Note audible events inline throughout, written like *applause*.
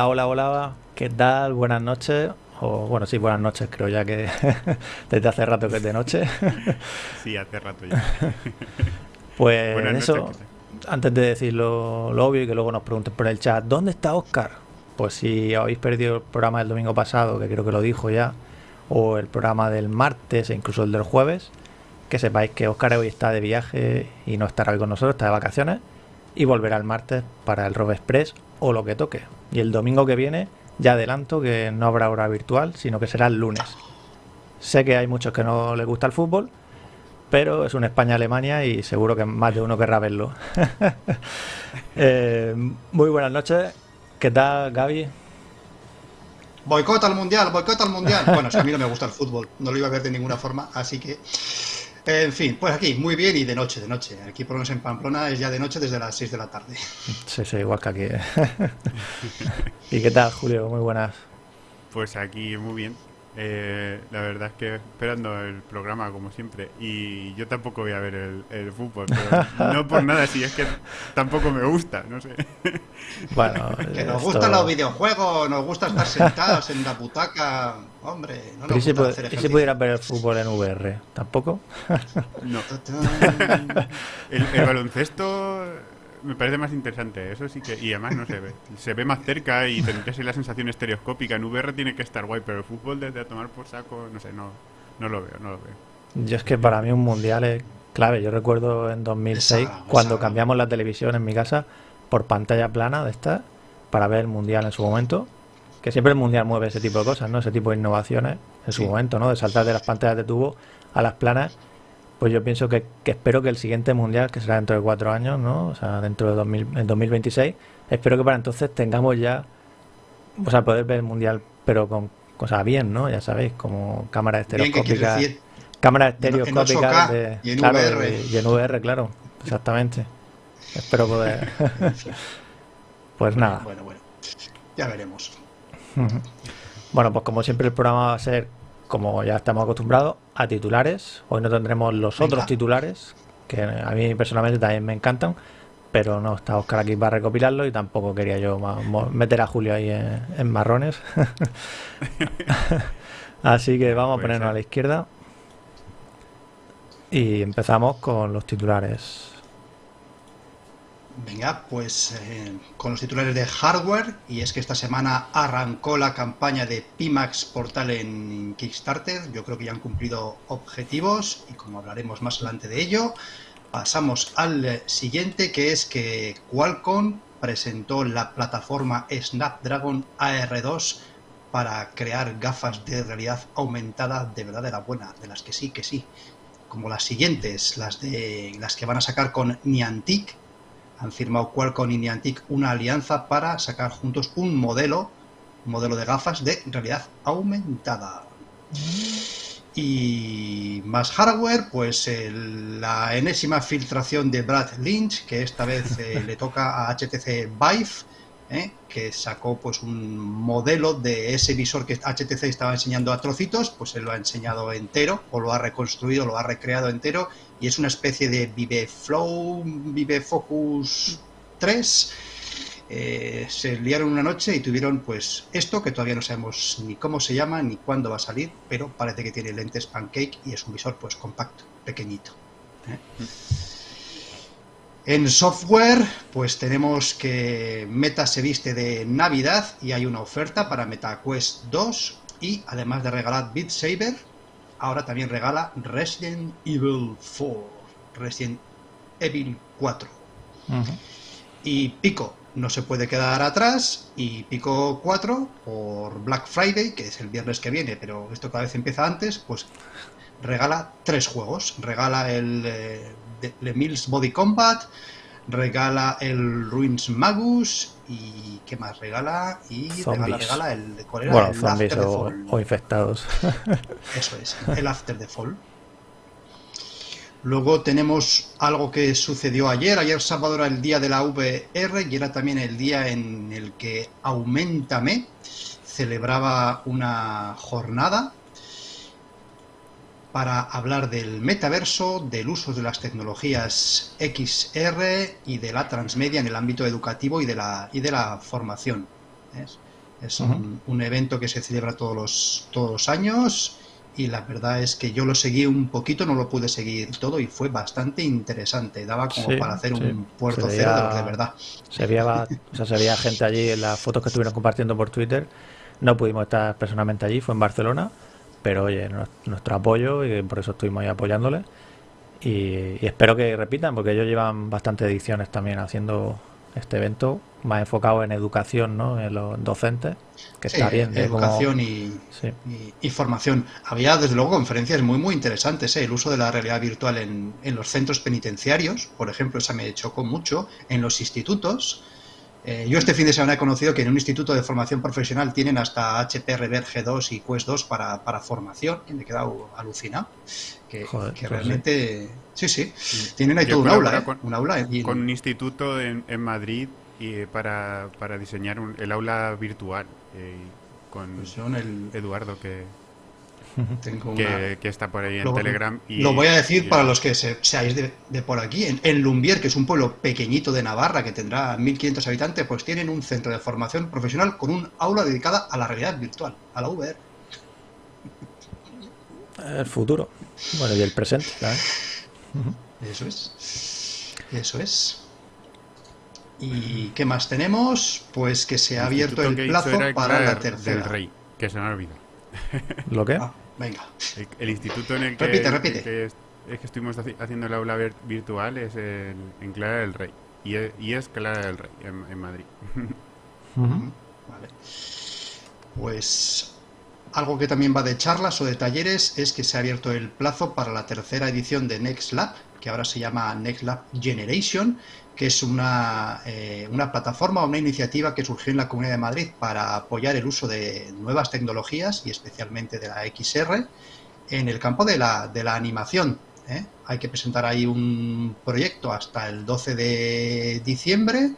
Hola, hola, hola, ¿qué tal? Buenas noches. O bueno, sí, buenas noches, creo ya que *laughs* desde hace rato que es de noche. *laughs* sí, hace rato ya. *laughs* pues eso, antes de decir lo, obvio y que luego nos pregunten por el chat, ¿dónde está Oscar? Pues si habéis perdido el programa del domingo pasado, que creo que lo dijo ya, o el programa del martes e incluso el del jueves, que sepáis que Oscar hoy está de viaje y no estará hoy con nosotros, está de vacaciones y volverá el martes para el Rob Express o lo que toque. Y el domingo que viene ya adelanto que no habrá hora virtual, sino que será el lunes. Sé que hay muchos que no les gusta el fútbol, pero es un España-Alemania y seguro que más de uno querrá verlo. *laughs* Eh, muy buenas noches. ¿Qué tal, Gaby? Boicota al mundial, boicota al mundial. Bueno, a mí no me gusta el fútbol, no lo iba a ver de ninguna forma, así que en fin, pues aquí, muy bien y de noche, de noche. Aquí por lo menos en Pamplona es ya de noche desde las 6 de la tarde. Sí, sí, igual que aquí. ¿eh? *laughs* ¿Y qué tal, Julio? Muy buenas. Pues aquí muy bien. Eh, la verdad es que esperando el programa como siempre y yo tampoco voy a ver el, fútbol, pero *laughs* no por nada, si es que tampoco me gusta, no sé. Bueno, que nos gustan los videojuegos, nos gusta estar sentados en la butaca, hombre, no nos ¿Y gusta si, si pudieras ver el fútbol en VR? ¿Tampoco? No. *laughs* el baloncesto me parece más interesante, eso sí que. Y además no se ve. Se ve más cerca y tendría la sensación estereoscópica. En VR tiene que estar guay, pero el fútbol desde a tomar por saco, no sé, no, no lo veo, no lo veo. Yo es que para mí un mundial es clave. Yo recuerdo en 2006, cuando cambiamos la televisión en mi casa por pantalla plana de esta, para ver el mundial en su momento. Que siempre el mundial mueve ese tipo de cosas, ¿no? Ese tipo de innovaciones en su momento, ¿no? De saltar de las pantallas de tubo a las planas pues yo pienso que, espero que el siguiente mundial, que será dentro de cuatro años, ¿no? O sea, dentro de 2026, espero que para entonces tengamos ya, o sea, poder ver el mundial, pero con cosas bien, ¿no? Ya sabéis, como cámaras estereoscópicas. Cámaras estereoscópicas de, y en VR. Y, en VR, claro, exactamente. Espero poder. *laughs* pues nada. Bueno, bueno, ya veremos. Bueno, pues como siempre el programa va a ser como ya estamos acostumbrados, a titulares. Hoy no tendremos los otros titulares, que a mí personalmente también me encantan, pero no está Oscar aquí para recopilarlo y tampoco quería yo meter a Julio ahí en, marrones. *laughs* Así que vamos a ponernos a la izquierda y empezamos con los titulares. Venga, pues eh, con los titulares de hardware, y es que esta semana arrancó la campaña de Pimax Portal en Kickstarter, yo creo que ya han cumplido objetivos, y como hablaremos más adelante de ello, pasamos al siguiente, que es que Qualcomm presentó la plataforma Snapdragon AR2 para crear gafas de realidad aumentada de verdad de la buena, de las que sí, que sí, como las siguientes, las de las que van a sacar con Niantic, han firmado Qualcomm y Niantic una alianza para sacar juntos un modelo, un modelo de gafas de realidad aumentada. Y más hardware, pues la enésima filtración de Brad Lynch, que esta vez eh, le toca a HTC Vive, ¿eh? que sacó pues un modelo de ese visor que HTC estaba enseñando a trocitos, pues él lo ha enseñado entero, o lo ha reconstruido, lo ha recreado entero, y es una especie de Vive Flow, Vive Focus 3. Eh, se liaron una noche y tuvieron pues esto que todavía no sabemos ni cómo se llama ni cuándo va a salir, pero parece que tiene lentes pancake y es un visor pues compacto, pequeñito. ¿eh? En software, pues tenemos que Meta se viste de Navidad y hay una oferta para MetaQuest 2 y además de regalar Beat Saber, ahora también regala Resident Evil 4, Resident Evil 4. Y Pico no se puede quedar atrás y Pico 4 por Black Friday, que es el viernes que viene, pero esto cada vez empieza antes, pues regala tres juegos. Regala el eh, Le Mills Body Combat, regala el Ruins Magus y ¿qué más? Regala y regala, regala el ¿cuál era? Bueno, el zombies o, o, infectados. *laughs* Eso es, el After the Fall. Luego tenemos algo que sucedió ayer. Ayer sábado era el día de la VR y era también el día en el que Aumentame celebraba una jornada para hablar del metaverso, del uso de las tecnologías XR y de la transmedia en el ámbito educativo y de la, y de la formación. Es, un, evento que se celebra todos los, todos los años y la verdad es que yo lo seguí un poquito, no lo pude seguir todo y fue bastante interesante. Daba como para hacer un puerto cero de, de verdad. Se veía, o sea, se veía gente allí en las fotos que estuvieron compartiendo por Twitter. No pudimos estar personalmente allí, fue en Barcelona, pero oye, nuestro apoyo y por eso estuvimos ahí apoyándoles. Y, y, espero que repitan, porque ellos llevan bastantes ediciones también haciendo este evento más enfocado en educación, ¿no? En los docentes, que está bien. Educación y, formación. Había, desde luego, conferencias muy, muy interesantes. ¿eh? El uso de la realidad virtual en, en, los centros penitenciarios, por ejemplo, esa me chocó mucho. En los institutos. Eh, yo este fin de semana he conocido que en un instituto de formación profesional tienen hasta HP Rever G2 y Quest 2 para, para formación. Y me he quedado alucinado. Que, que realmente... Sí, sí. Tienen ahí todo un aula, ¿eh? con, un aula. con un instituto en, en Madrid y para, para diseñar el aula virtual eh, con pues el... Eduardo que, *laughs* que, está por ahí en Telegram. Y, lo voy a decir para los que seáis de, por aquí. En, en, Lumbier, que es un pueblo pequeñito de Navarra que tendrá 1.500 habitantes, pues tienen un centro de formación profesional con un aula dedicada a la realidad virtual, a la VR. El futuro. Bueno, y el presente. Eso es. Eso es. ¿Y qué más tenemos? Pues que se ha abierto el plazo para la tercera. Del rey, que se me ha olvidado. *laughs* ¿Lo qué? Ah, venga. El, instituto en el que, repite, repite. Que es, que estuvimos haciendo el aula virtual es en Clara del Rey. Y es, Clara del Rey, en, Madrid. *laughs* Vale. Pues algo que también va de charlas o de talleres es que se ha abierto el plazo para la tercera edición de Next Lab, que ahora se llama Next Lab Generation, que es una, eh, una plataforma o una iniciativa que surgió en la Comunidad de Madrid para apoyar el uso de nuevas tecnologías y especialmente de la XR en el campo de la, de la animación. ¿eh? Hay que presentar ahí un proyecto hasta el 12 de diciembre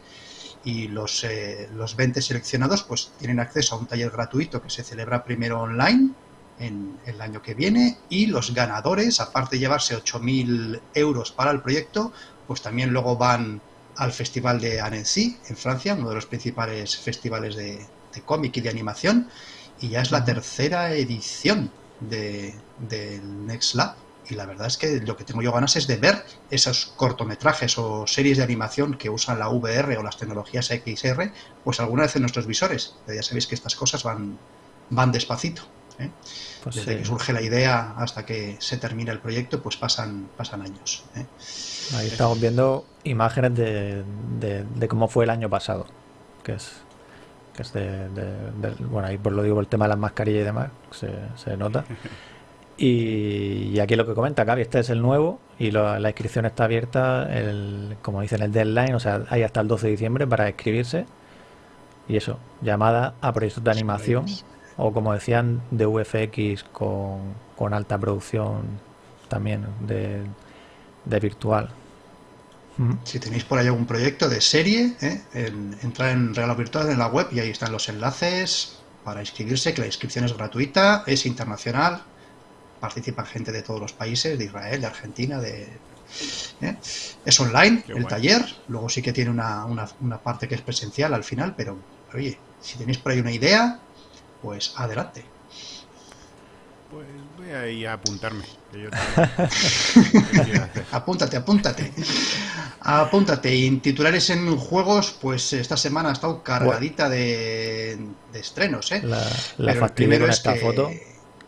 y los, eh, los 20 seleccionados pues tienen acceso a un taller gratuito que se celebra primero online el año que viene y los ganadores, aparte de llevarse 8.000 euros para el proyecto, pues también luego van al Festival de Annecy, en Francia, uno de los principales festivales de, cómic y de animación, y ya es la tercera edición del de Next Lab. Y la verdad es que lo que tengo yo ganas es de ver esos cortometrajes o series de animación que usan la VR o las tecnologías XR, pues alguna vez en nuestros visores. Pero ya sabéis que estas cosas van, van despacito. ¿eh? Pues Desde que surge la idea hasta que se termina el proyecto, pues pasan, pasan años. ¿eh? Ahí estamos viendo imágenes de, de, cómo fue el año pasado, que es, que es de, bueno, ahí por lo digo por el tema de las mascarillas y demás, se, se nota. *laughs* Y, aquí lo que comenta Gaby, este es el nuevo y la inscripción está abierta, el, como dicen, el deadline, o sea, hay hasta el 12 de diciembre para inscribirse. Y eso, llamada a proyectos de animación o como decían, de VFX con, con alta producción también de, de virtual. Si tenéis por ahí algún proyecto de serie, ¿eh? entra en Real Virtual en la web y ahí están los enlaces para inscribirse, que la inscripción es gratuita, es internacional, participa gente de todos los países, de Israel, de Argentina, de... ¿eh? Es online el taller, luego sí que tiene una, una, una parte que es presencial al final, pero oye, si tenéis por ahí una idea, pues adelante. Pues voy a apuntarme. *laughs* apúntate, apúntate. Apúntate. Y en titulares en juegos, pues esta semana ha estado cargadita de, estrenos, ¿eh? La, la primero es esta foto,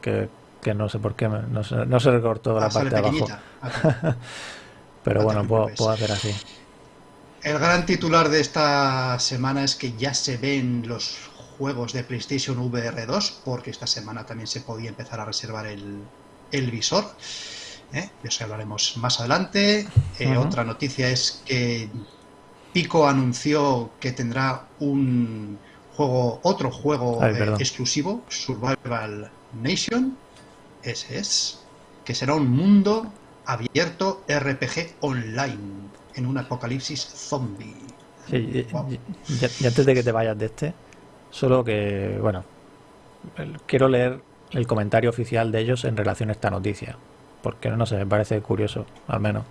que, no sé por qué, no se, no se recortó la ah, parte de abajo. *laughs* Pero bueno, puedo, puedo hacer así. El gran titular de esta semana es que ya se ven los juegos de PlayStation VR 2, porque esta semana también se podía empezar a reservar el, el visor. ¿eh? De eso hablaremos más adelante. Eh, otra noticia es que Pico anunció que tendrá un juego, otro juego eh, exclusivo, Survival Nation. Ese es. Que será un mundo abierto RPG online en un apocalipsis zombie. y, antes de que te vayas de este, Solo que, bueno, quiero leer el comentario oficial de ellos en relación a esta noticia. Porque no sé, me parece curioso, al menos.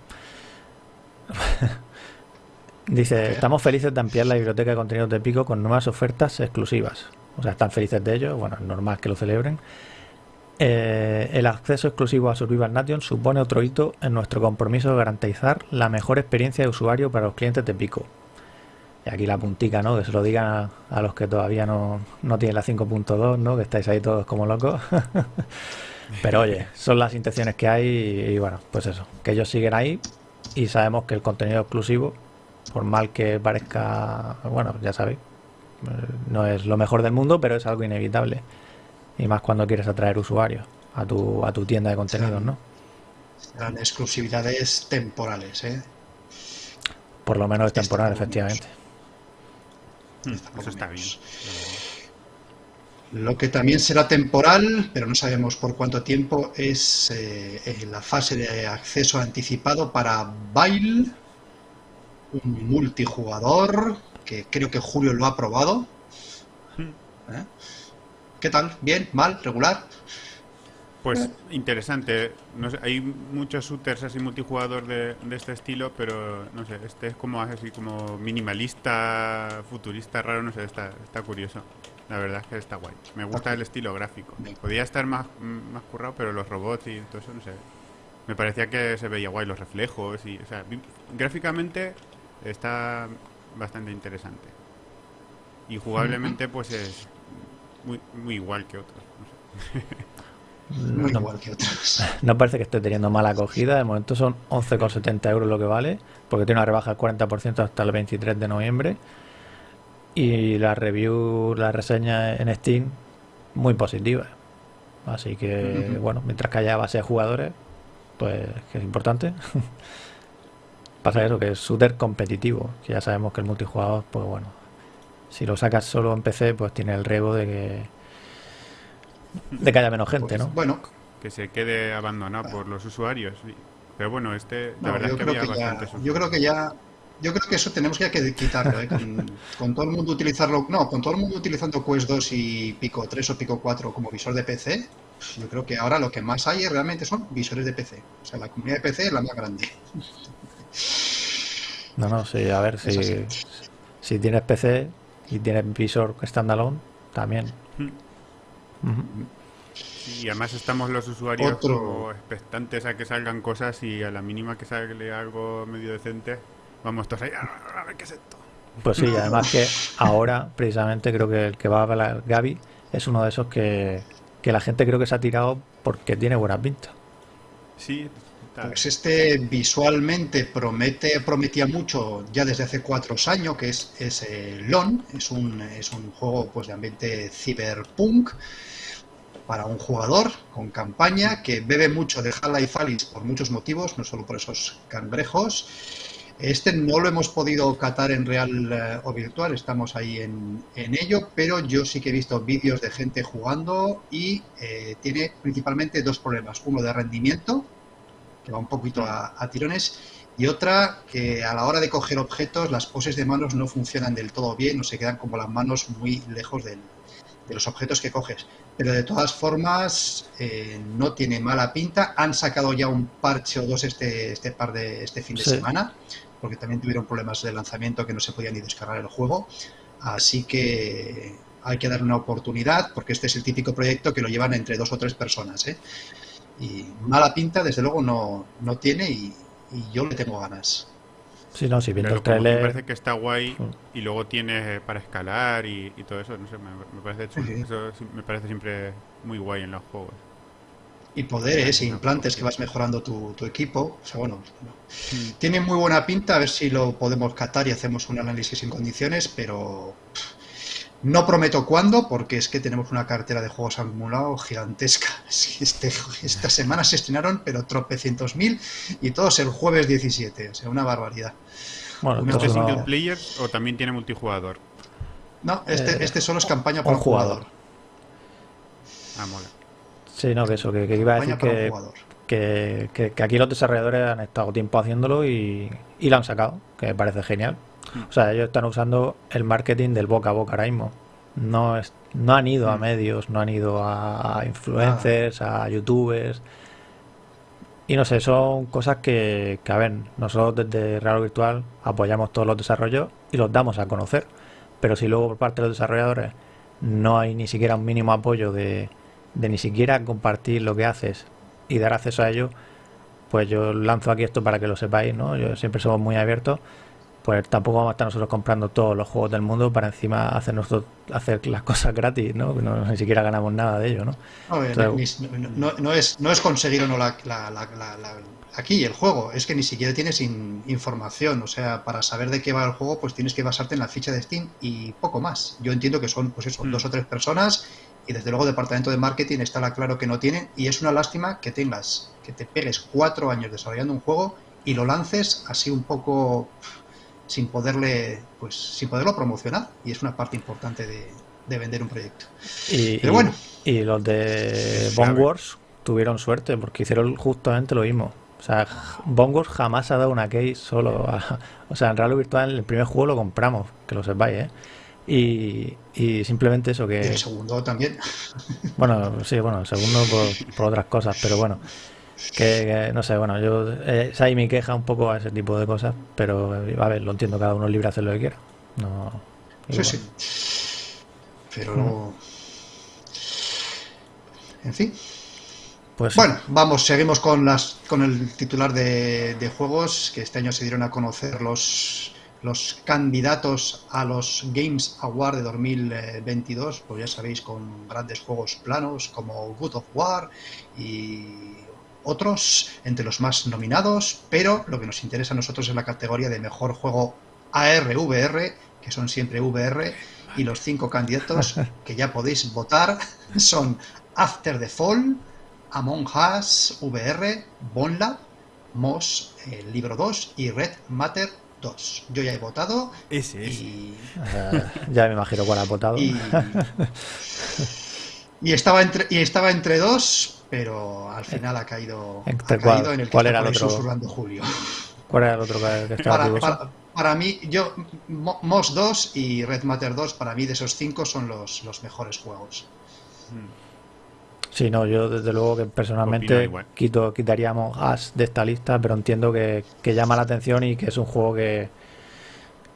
*laughs* Dice, estamos felices de ampliar la biblioteca de contenidos de Pico con nuevas ofertas exclusivas. O sea, están felices de ello, bueno, es normal que lo celebren. Eh, el acceso exclusivo a Survival Nation supone otro hito en nuestro compromiso de garantizar la mejor experiencia de usuario para los clientes de Pico. Y aquí la puntica, ¿no? Que se lo digan a, los que todavía no, no tienen la 5.2, ¿no? Que estáis ahí todos como locos. *laughs* Pero oye, son las intenciones que hay y, bueno, pues eso, que ellos siguen ahí y sabemos que el contenido exclusivo, por mal que parezca, bueno, ya sabéis, no es lo mejor del mundo, pero es algo inevitable. Y más cuando quieres atraer usuarios a tu, a tu tienda de contenidos, ¿no? Serán exclusividades temporales, ¿eh? Por lo menos es temporal, efectivamente. Hmm, eso está bien. Lo que también será temporal, pero no sabemos por cuánto tiempo, es eh, la fase de acceso anticipado para Bail, un multijugador que creo que Julio lo ha probado. Hmm. ¿Eh? ¿Qué tal? ¿Bien? ¿Mal? ¿Regular? Pues interesante. No sé, hay muchos shooters así multijugador de, este estilo, pero no sé, este es como así como minimalista, futurista, raro, no sé, está, está curioso. La verdad es que está guay. Me gusta el estilo gráfico. Podía estar más, más currado, pero los robots y todo eso, no sé. Me parecía que se veía guay los reflejos y, o sea, gráficamente está bastante interesante. Y jugablemente, *laughs* pues es muy, muy igual que otros. No, *laughs* igual que otros. *laughs* No parece que esté teniendo mala acogida. De momento son 11,70 euros lo que vale, porque tiene una rebaja del 40% hasta el 23 de noviembre. Y la review, la reseña en Steam, muy positiva. Así que, bueno, mientras que haya base de jugadores, pues que es importante. *laughs* Pasa eso, que es súper competitivo. Que ya sabemos que el multijugador, pues bueno, si lo sacas solo en PC, pues tiene el riesgo de que de que haya menos gente, pues, ¿no? Bueno, que se quede abandonado por los usuarios. Pero bueno, este, la verdad es que había bastante. Yo creo que ya yo creo que eso tenemos que quitarlo, ¿eh? *laughs* con, todo el mundo utilizarlo, no, con todo el mundo utilizando Quest 2 y Pico 3 o Pico 4 como visor de PC, yo creo que ahora lo que más hay realmente son visores de PC. O sea, la comunidad de PC es la más grande. *laughs* No, no, sí, a ver, si, si tienes PC y tienes visor standalone, también. Hmm. Y además estamos los usuarios como expectantes a que salgan cosas y a la mínima que salga algo medio decente, Vamos todos ahí, a ver qué es esto. Pues sí, además que ahora, precisamente, creo que el que va a hablar Gaby es uno de esos que, la gente creo que se ha tirado porque tiene buena pinta. Sí, pues este visualmente promete, prometía mucho ya desde hace cuatro años, que es, es eh, LON, es un, es un juego pues, de ambiente cyberpunk para un jugador con campaña que bebe mucho de Half-Life Alice por muchos motivos, no solo por esos cangrejos este no lo hemos podido catar en real eh, o virtual, estamos ahí en, ello, pero yo sí que he visto vídeos de gente jugando y eh, tiene principalmente dos problemas. Uno de rendimiento, que va un poquito a, tirones, y otra que a la hora de coger objetos las poses de manos no funcionan del todo bien o se quedan como las manos muy lejos de los objetos que coges. Pero de todas formas eh, no tiene mala pinta. Han sacado ya un parche o dos este, este par de este fin de semana porque también tuvieron problemas de lanzamiento que no se podía ni descargar el juego. Así que hay que dar una oportunidad, porque este es el típico proyecto que lo llevan entre dos o tres personas. ¿eh? Y mala pinta, desde luego, no, no tiene y, yo le tengo ganas. Sí, no, si viendo el trailer... Me parece que está guay y luego tiene para escalar y, todo eso, no sé, me, parece, eso me parece siempre muy guay en los juegos. Y poderes e implantes que vas mejorando tu, equipo. O sea, bueno, tiene muy buena pinta, a ver si lo podemos catar y hacemos un análisis en condiciones, pero no prometo cuándo, porque es que tenemos una cartera de juegos acumulados gigantesca. *laughs* Este, esta semana se estrenaron, pero tropecientos mil, y todos el jueves 17, o sea, una barbaridad. Bueno, ¿Este es single player o también tiene multijugador? No, este, eh, este solo es campaña por jugador. Ah, mola. Sí, no, que eso, que, iba a decir que, que, aquí los desarrolladores han estado tiempo haciéndolo y, y lo han sacado, que me parece genial. O sea, ellos están usando el marketing del boca a boca ahora mismo. No, es, no han ido a hmm. medios, no han ido a influencers, a youtubers. y no sé, son cosas que, que, a ver, nosotros desde Real Virtual apoyamos todos los desarrollos y los damos a conocer. Pero si luego por parte de los desarrolladores no hay ni siquiera un mínimo apoyo de, de ni siquiera compartir lo que haces y dar acceso a ello, pues yo lanzo aquí esto para que lo sepáis, ¿no? Yo siempre somos muy abiertos, pues tampoco vamos a estar nosotros comprando todos los juegos del mundo para encima hacer nosotros, hacer las cosas gratis, ¿no? ¿no? Ni siquiera ganamos nada de ello, ¿no? No, no, es, no es conseguir o no la, aquí el juego, es que ni siquiera tienes información, o sea, para saber de qué va el juego, pues tienes que basarte en la ficha de Steam y poco más. Yo entiendo que son, pues eso, mm. dos o tres personas y desde luego el departamento de marketing está claro que no tienen y es una lástima que tengas, que te pegues cuatro años desarrollando un juego y lo lances así un poco sin poderle, pues sin poderlo promocionar y es una parte importante de, vender un proyecto. Y, Pero bueno. Y, los de Bone Wars tuvieron suerte porque hicieron justamente lo mismo. O sea, Bone Wars jamás ha dado una case solo. o sea, en Real Virtual el primer juego lo compramos, que lo sepáis, ¿eh? Y, simplemente eso que... el segundo también. Bueno, sí, bueno, el segundo por, otras cosas, pero bueno, que, no sé, bueno, yo... Eh, esa ahí mi queja un poco a ese tipo de cosas, pero a ver, lo entiendo, cada uno es libre de hacer lo que quiera. No, sí, sí. Pero... En fin. Pues, bueno, vamos, seguimos con las con el titular de, de juegos que este año se dieron a conocer los los candidatos a los Games Award de 2022, pues ya sabéis, con grandes juegos planos como Good of War y otros entre los más nominados, pero lo que nos interesa a nosotros es la categoría de mejor juego ARVR, que son siempre VR, y los cinco candidatos *laughs* que ya podéis votar son After the Fall, Among Us VR, Bonlab, Moss, el libro 2 y Red Matter yo ya he votado. Ese, Y... ya me imagino cuál ha votado. Y... estaba entre y estaba entre dos, pero al final ha caído, ha caído en el que ¿Cuál era el otro? Julio. *laughs* ¿Cuál era el otro que estaba para, para, mí, yo Moss 2 y Red Matter 2, para mí de esos cinco son los, los mejores juegos. Hmm. Sí, no, yo desde luego que personalmente quito, quitaríamos As de esta lista, pero entiendo que, llama la atención y que es un juego que,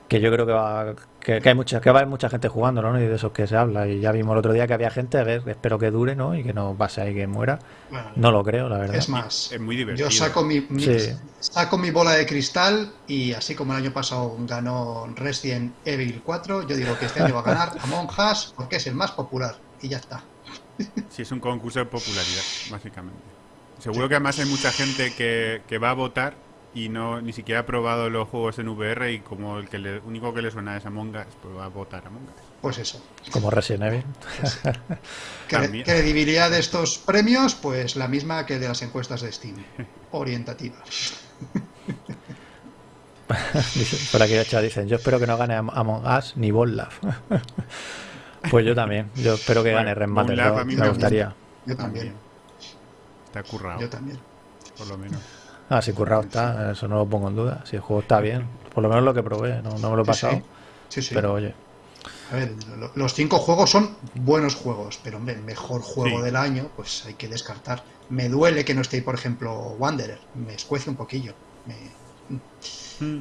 que yo creo que va que, hay mucha, que va a haber mucha gente jugando, ¿no? Y de esos que se habla. Y ya vimos el otro día que había gente, a ver, espero que dure, ¿no? Y que no pase ahí que muera. no lo creo, la verdad. Es más, es muy divertido. Yo saco mi, saco mi bola de cristal y así como el año pasado ganó Resident Evil 4, yo digo que este año va a ganar *laughs* Among Us porque es el más popular. Y ya está. *laughs* Sí, es un concurso de popularidad, básicamente. Seguro que además hay mucha gente que, que va a votar y no ni siquiera ha probado los juegos en VR y como el que le, único que le suena es Among Us, pues va a votar Among Us. Pues eso. Como Resident Evil. Pues credibilidad de estos premios, pues la misma que de las encuestas de Steam. *laughs* Orientativa. Por aquí dicen, yo espero que no gane Among Us ni Bollaf. *laughs* Pues yo también. Yo espero que gane Red Matter. me gustaría. Yo también. Está currado. Yo también. Por lo menos. Ah, si currado está, eso no lo pongo en duda. Si el juego está bien, por lo menos lo que probé, no, me lo he pasado. Sí, sí. Pero oye. A ver, los cinco juegos son buenos juegos, pero hombre, el mejor juego del año, pues hay que descartar. Me duele que no esté, por ejemplo, Wanderer. Me escuece un poquillo. Me, Mm.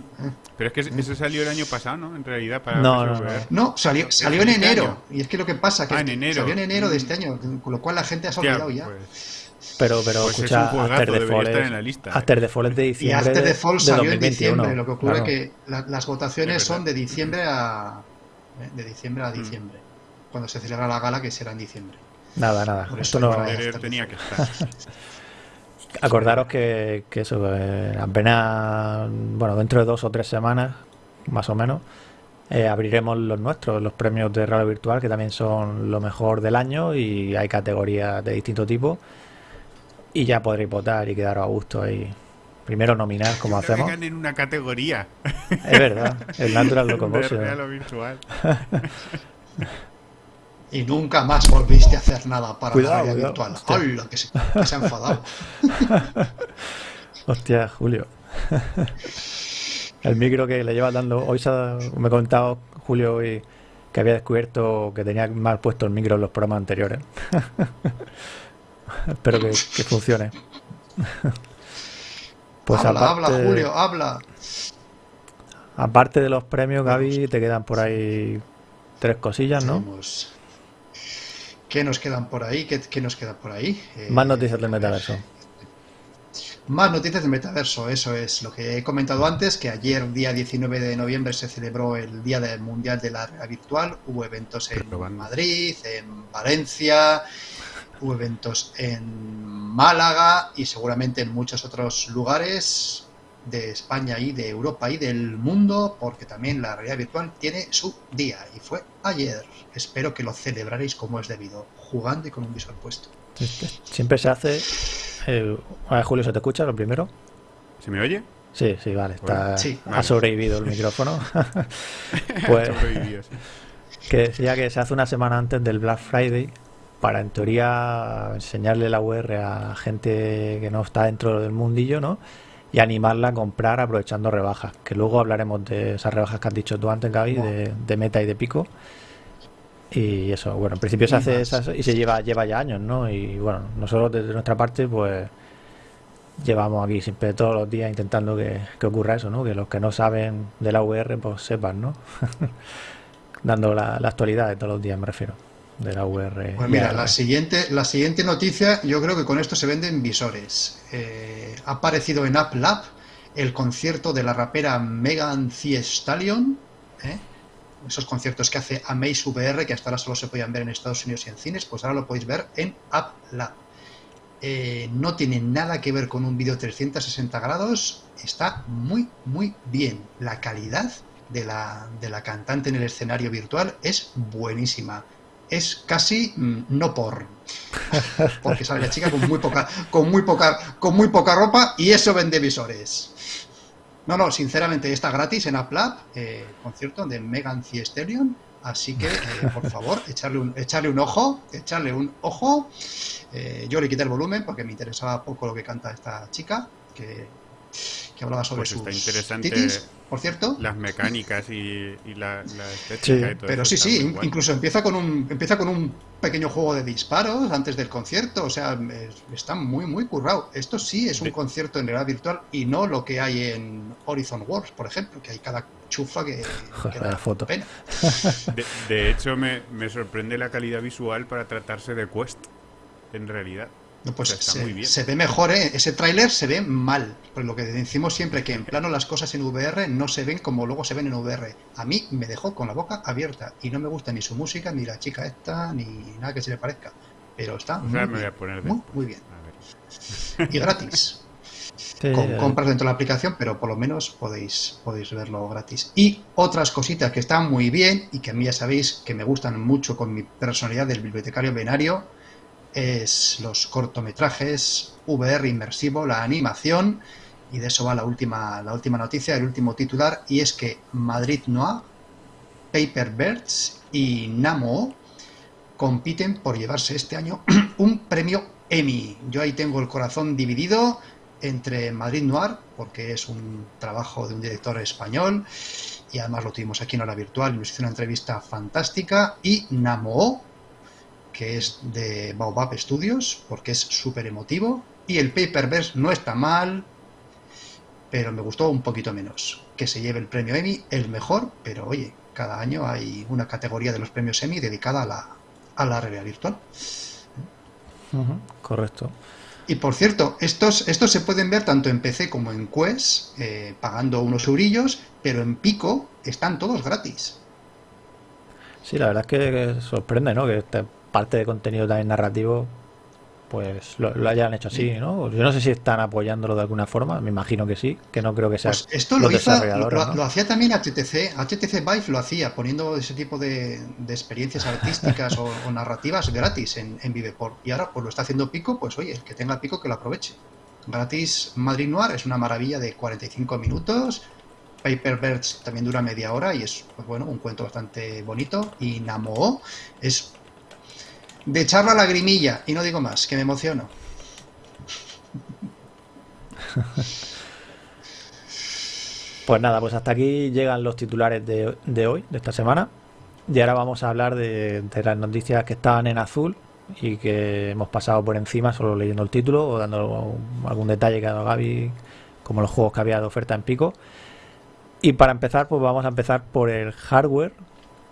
Pero es que eso salió el año pasado, ¿no? En realidad, para no, no, no, salió, salió en este enero. Y es que lo que pasa que ah, salió en enero de este año, con lo cual la gente ha olvidado ya. Pues, pero, pero pues escucha, After the Fall es, la lista, After the Fall es de diciembre. Y After the Fall salió en diciembre. Lo que ocurre es que las votaciones son de diciembre a de diciembre a mm. diciembre. Cuando se celebra la gala, que será en diciembre. Nada, nada. Esto no tenía que estar. *laughs* Acordaros que, eso, apenas, bueno, dentro de dos o tres semanas, más o menos, eh, abriremos los nuestros, los premios de radio virtual, que también son lo mejor del año y hay categorías de distinto tipo. Y ya podréis votar y quedaros a gusto ahí. Primero nominar, como hacemos. en una categoría. Es verdad, el Natural Locomotion. lo *laughs* virtual. y nunca más volviste a hacer nada para la realidad virtual. ¡Hola! Que se, ha enfadado. *laughs* Hostia, Julio. El micro que le lleva dando. Hoy me ha comentado Julio hoy que había descubierto que tenía mal puesto el micro en los programas anteriores. *laughs* *laughs* Espero que, funcione. *laughs* Pues habla, habla, Julio, habla. Aparte de los premios, Gaby, te quedan por ahí tres cosillas, ¿no? ¿Qué nos quedan por ahí? ¿Qué, nos queda por ahí? Más noticias del metaverso. Más noticias del metaverso, eso es lo que he comentado antes, que ayer, día 19 de noviembre, se celebró el Día del Mundial de la Realidad Virtual. Hubo eventos en Madrid, en Valencia, hubo eventos en Málaga y seguramente en muchos otros lugares de España y de Europa y del mundo, porque también la realidad virtual tiene su día y fue ayer. Espero que lo celebraréis como es debido, jugando y con un visor puesto. Siempre se hace eh, a ver, Julio, ¿se te escucha lo primero? ¿Se me oye? Sí, sí, vale. Está, Ha sobrevivido el micrófono. *laughs* pues, que decía que se hace una semana antes del Black Friday para, en teoría, enseñarle la UR a gente que no está dentro del mundillo, ¿no? Y animarla a comprar aprovechando rebajas. Que luego hablaremos de esas rebajas que has dicho tú antes, Gaby, de, de Meta y de Pico. Y eso, bueno, en principio se hace esas, y se lleva, lleva ya años, ¿no? Y bueno, nosotros desde nuestra parte, pues llevamos aquí siempre todos los días intentando que, ocurra eso, ¿no? Que los que no saben de la VR, pues sepan, ¿no? *laughs* Dando la, actualidad de todos los días, me refiero, de la VR. Pues mira, la siguiente, la siguiente noticia, yo creo que con esto se venden visores. Eh, ha aparecido en App Lab el concierto de la rapera Megan Thee Stallion, ¿eh? esos conciertos que hace Amaze VR, que hasta ahora solo se podían ver en Estados Unidos y en cines, pues ahora lo podéis ver en App Lab. Eh, no tiene nada que ver con un vídeo 360 grados, está muy, muy bien. La calidad de la, de la cantante en el escenario virtual es buenísima. Es casi mm, no por. Porque sale la chica con muy poca, con muy poca, con muy poca ropa y eso vende visores. No, no, sinceramente está gratis en App eh, concierto de Megan Thee Stallion, así que eh, por favor, *laughs* echarle un, echarle un ojo, echarle un ojo. Eh, yo le quité el volumen porque me interesaba poco lo que canta esta chica, que, hablaba sobre pues sus interesante por cierto. Las mecánicas y, la, estética y todo Pero sí, sí, incluso empieza con un empieza con un pequeño juego de disparos antes del concierto, o sea, está muy, muy currado. Esto sí es un concierto en realidad virtual y no lo que hay en Horizon Wars, por ejemplo, que hay cada chufa que, *laughs* da foto. pena. De, hecho, me, me sorprende la calidad visual para tratarse de Quest, en realidad. No, pues se, ve mejor, ¿eh? ese tráiler se ve mal. Por lo que decimos siempre que en plano las cosas en VR no se ven como luego se ven en VR. A mí me dejó con la boca abierta y no me gusta ni su música, ni la chica esta, ni nada que se le parezca. Pero está muy, bien, muy, *laughs* bien. Y gratis. *laughs* con compras dentro de la aplicación, pero por lo menos podéis, podéis verlo gratis. Y otras cositas que están muy bien y que a mí ya sabéis que me gustan mucho con mi personalidad del bibliotecario venario es los cortometrajes, VR inmersivo, la animación, y de eso va la última, la última noticia, el último titular, y es que Madrid Noir, Paper Birds y Namo compiten por llevarse este año *clears throat* un premio Emmy. Yo ahí tengo el corazón dividido entre Madrid Noir, porque es un trabajo de un director español, y además lo tuvimos aquí en hora virtual y nos hizo una entrevista fantástica, y Namo, que es de Baobab Studios, porque es súper emotivo. Y el Paperverse no está mal, pero me gustó un poquito menos. Que se lleve el premio Emmy, el mejor, pero oye, cada año hay una categoría de los premios Emmy dedicada a la, a la realidad virtual. correcto. Y por cierto, estos, estos se pueden ver tanto en PC como en Quest, eh, pagando unos eurillos, pero en Pico están todos gratis. Sí, la verdad es que sorprende, ¿no? Que parte de contenido también narrativo, pues lo, hayan hecho así, ¿no? Yo no sé si están apoyándolo de alguna forma, me imagino que sí, que no creo que sea. Pues esto lo, hizo, lo, hacía también HTC, HTC Vive lo hacía, poniendo ese tipo de, experiencias artísticas o, narrativas gratis en, en Viveport. Y ahora, pues lo está haciendo Pico, pues oye, el que tenga Pico que lo aproveche. Gratis Madrid Noir es una maravilla de 45 minutos. Paper Birds también dura media hora y es pues bueno un cuento bastante bonito. Y Namo es de echar la lagrimilla, y no digo más, que me emociono. Pues nada, pues hasta aquí llegan los titulares de, hoy, de esta semana. Y ahora vamos a hablar de, las noticias que estaban en azul y que hemos pasado por encima solo leyendo el título o dando algún detalle que ha dado Gaby como los juegos que había de oferta en pico. Y para empezar, pues vamos a empezar por el hardware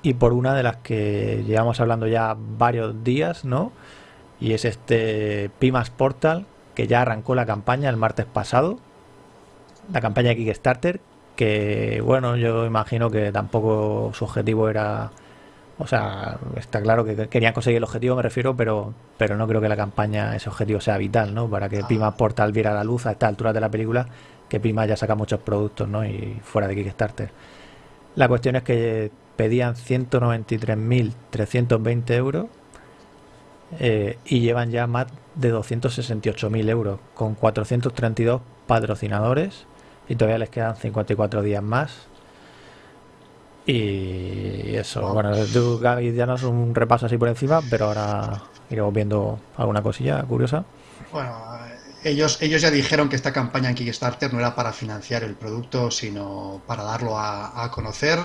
y por una de las que llevamos hablando ya varios días, ¿no? Y es este Pimas Portal, que ya arrancó la campaña el martes pasado. La campaña de Kickstarter, que bueno, yo imagino que tampoco su objetivo era o sea, está claro que querían conseguir el objetivo, me refiero, pero, pero no creo que la campaña, ese objetivo sea vital, ¿no? Para que ah. Pima Portal viera la luz a esta altura de la película, que Pima ya saca muchos productos, ¿no? Y fuera de Kickstarter. La cuestión es que pedían 193.320 euros eh, y llevan ya más de 268.000 euros, con 432 patrocinadores y todavía les quedan 54 días más y eso, bueno, tú, ya no es un repaso así por encima, pero ahora iremos viendo alguna cosilla curiosa. Bueno, ellos, ellos ya dijeron que esta campaña en Kickstarter no era para financiar el producto, sino para darlo a, conocer.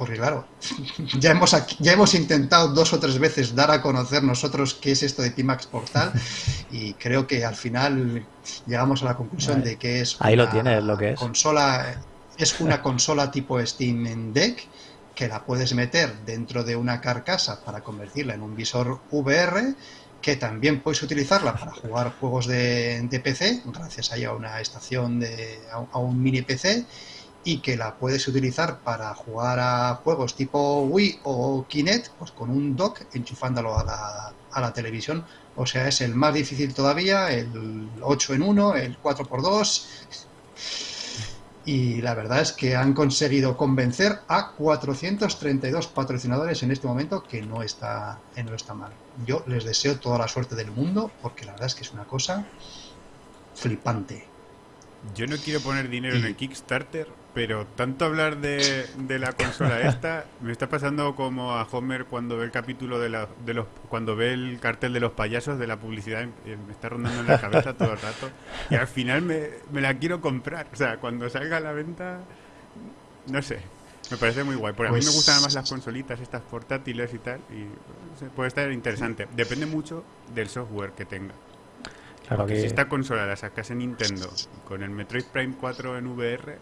Porque claro, *laughs* ya hemos, ya hemos intentado dos o tres veces dar a conocer nosotros qué es esto de Pimax Portal *laughs* y creo que al final llegamos a la conclusión de que es Ahí lo tienes, lo que es. consola es una *laughs* consola tipo Steam Deck que la puedes meter dentro de una carcasa para convertirla en un visor VR, que también puedes utilizarla para jugar juegos de, PC, gracias a una estación de a, un mini PC, y que la puedes utilizar para jugar a juegos tipo Wii o Kinect, pues con un dock enchufándolo a la, a la televisión. O sea, es el más difícil todavía, el 8 en 1, el 4x2 y la verdad es que han conseguido convencer a 432 patrocinadores en este momento que no está, no está mal. Yo les deseo toda la suerte del mundo porque la verdad es que es una cosa flipante. Yo no quiero poner dinero en el Kickstarter, pero tanto hablar de, la consola *laughs* esta me está pasando como a Homer cuando ve el capítulo de, la, de los cuando ve el cartel de los payasos de la publicidad me está rondando en la cabeza todo el rato y al final me, la quiero comprar o sea cuando salga a la venta no sé me parece muy guay porque a mí me pues gustan más las consolitas estas portátiles y tal y puede estar interesante depende mucho del software que tenga. Claro que... si esta consola la sacase Nintendo con el Metroid Prime 4 en VR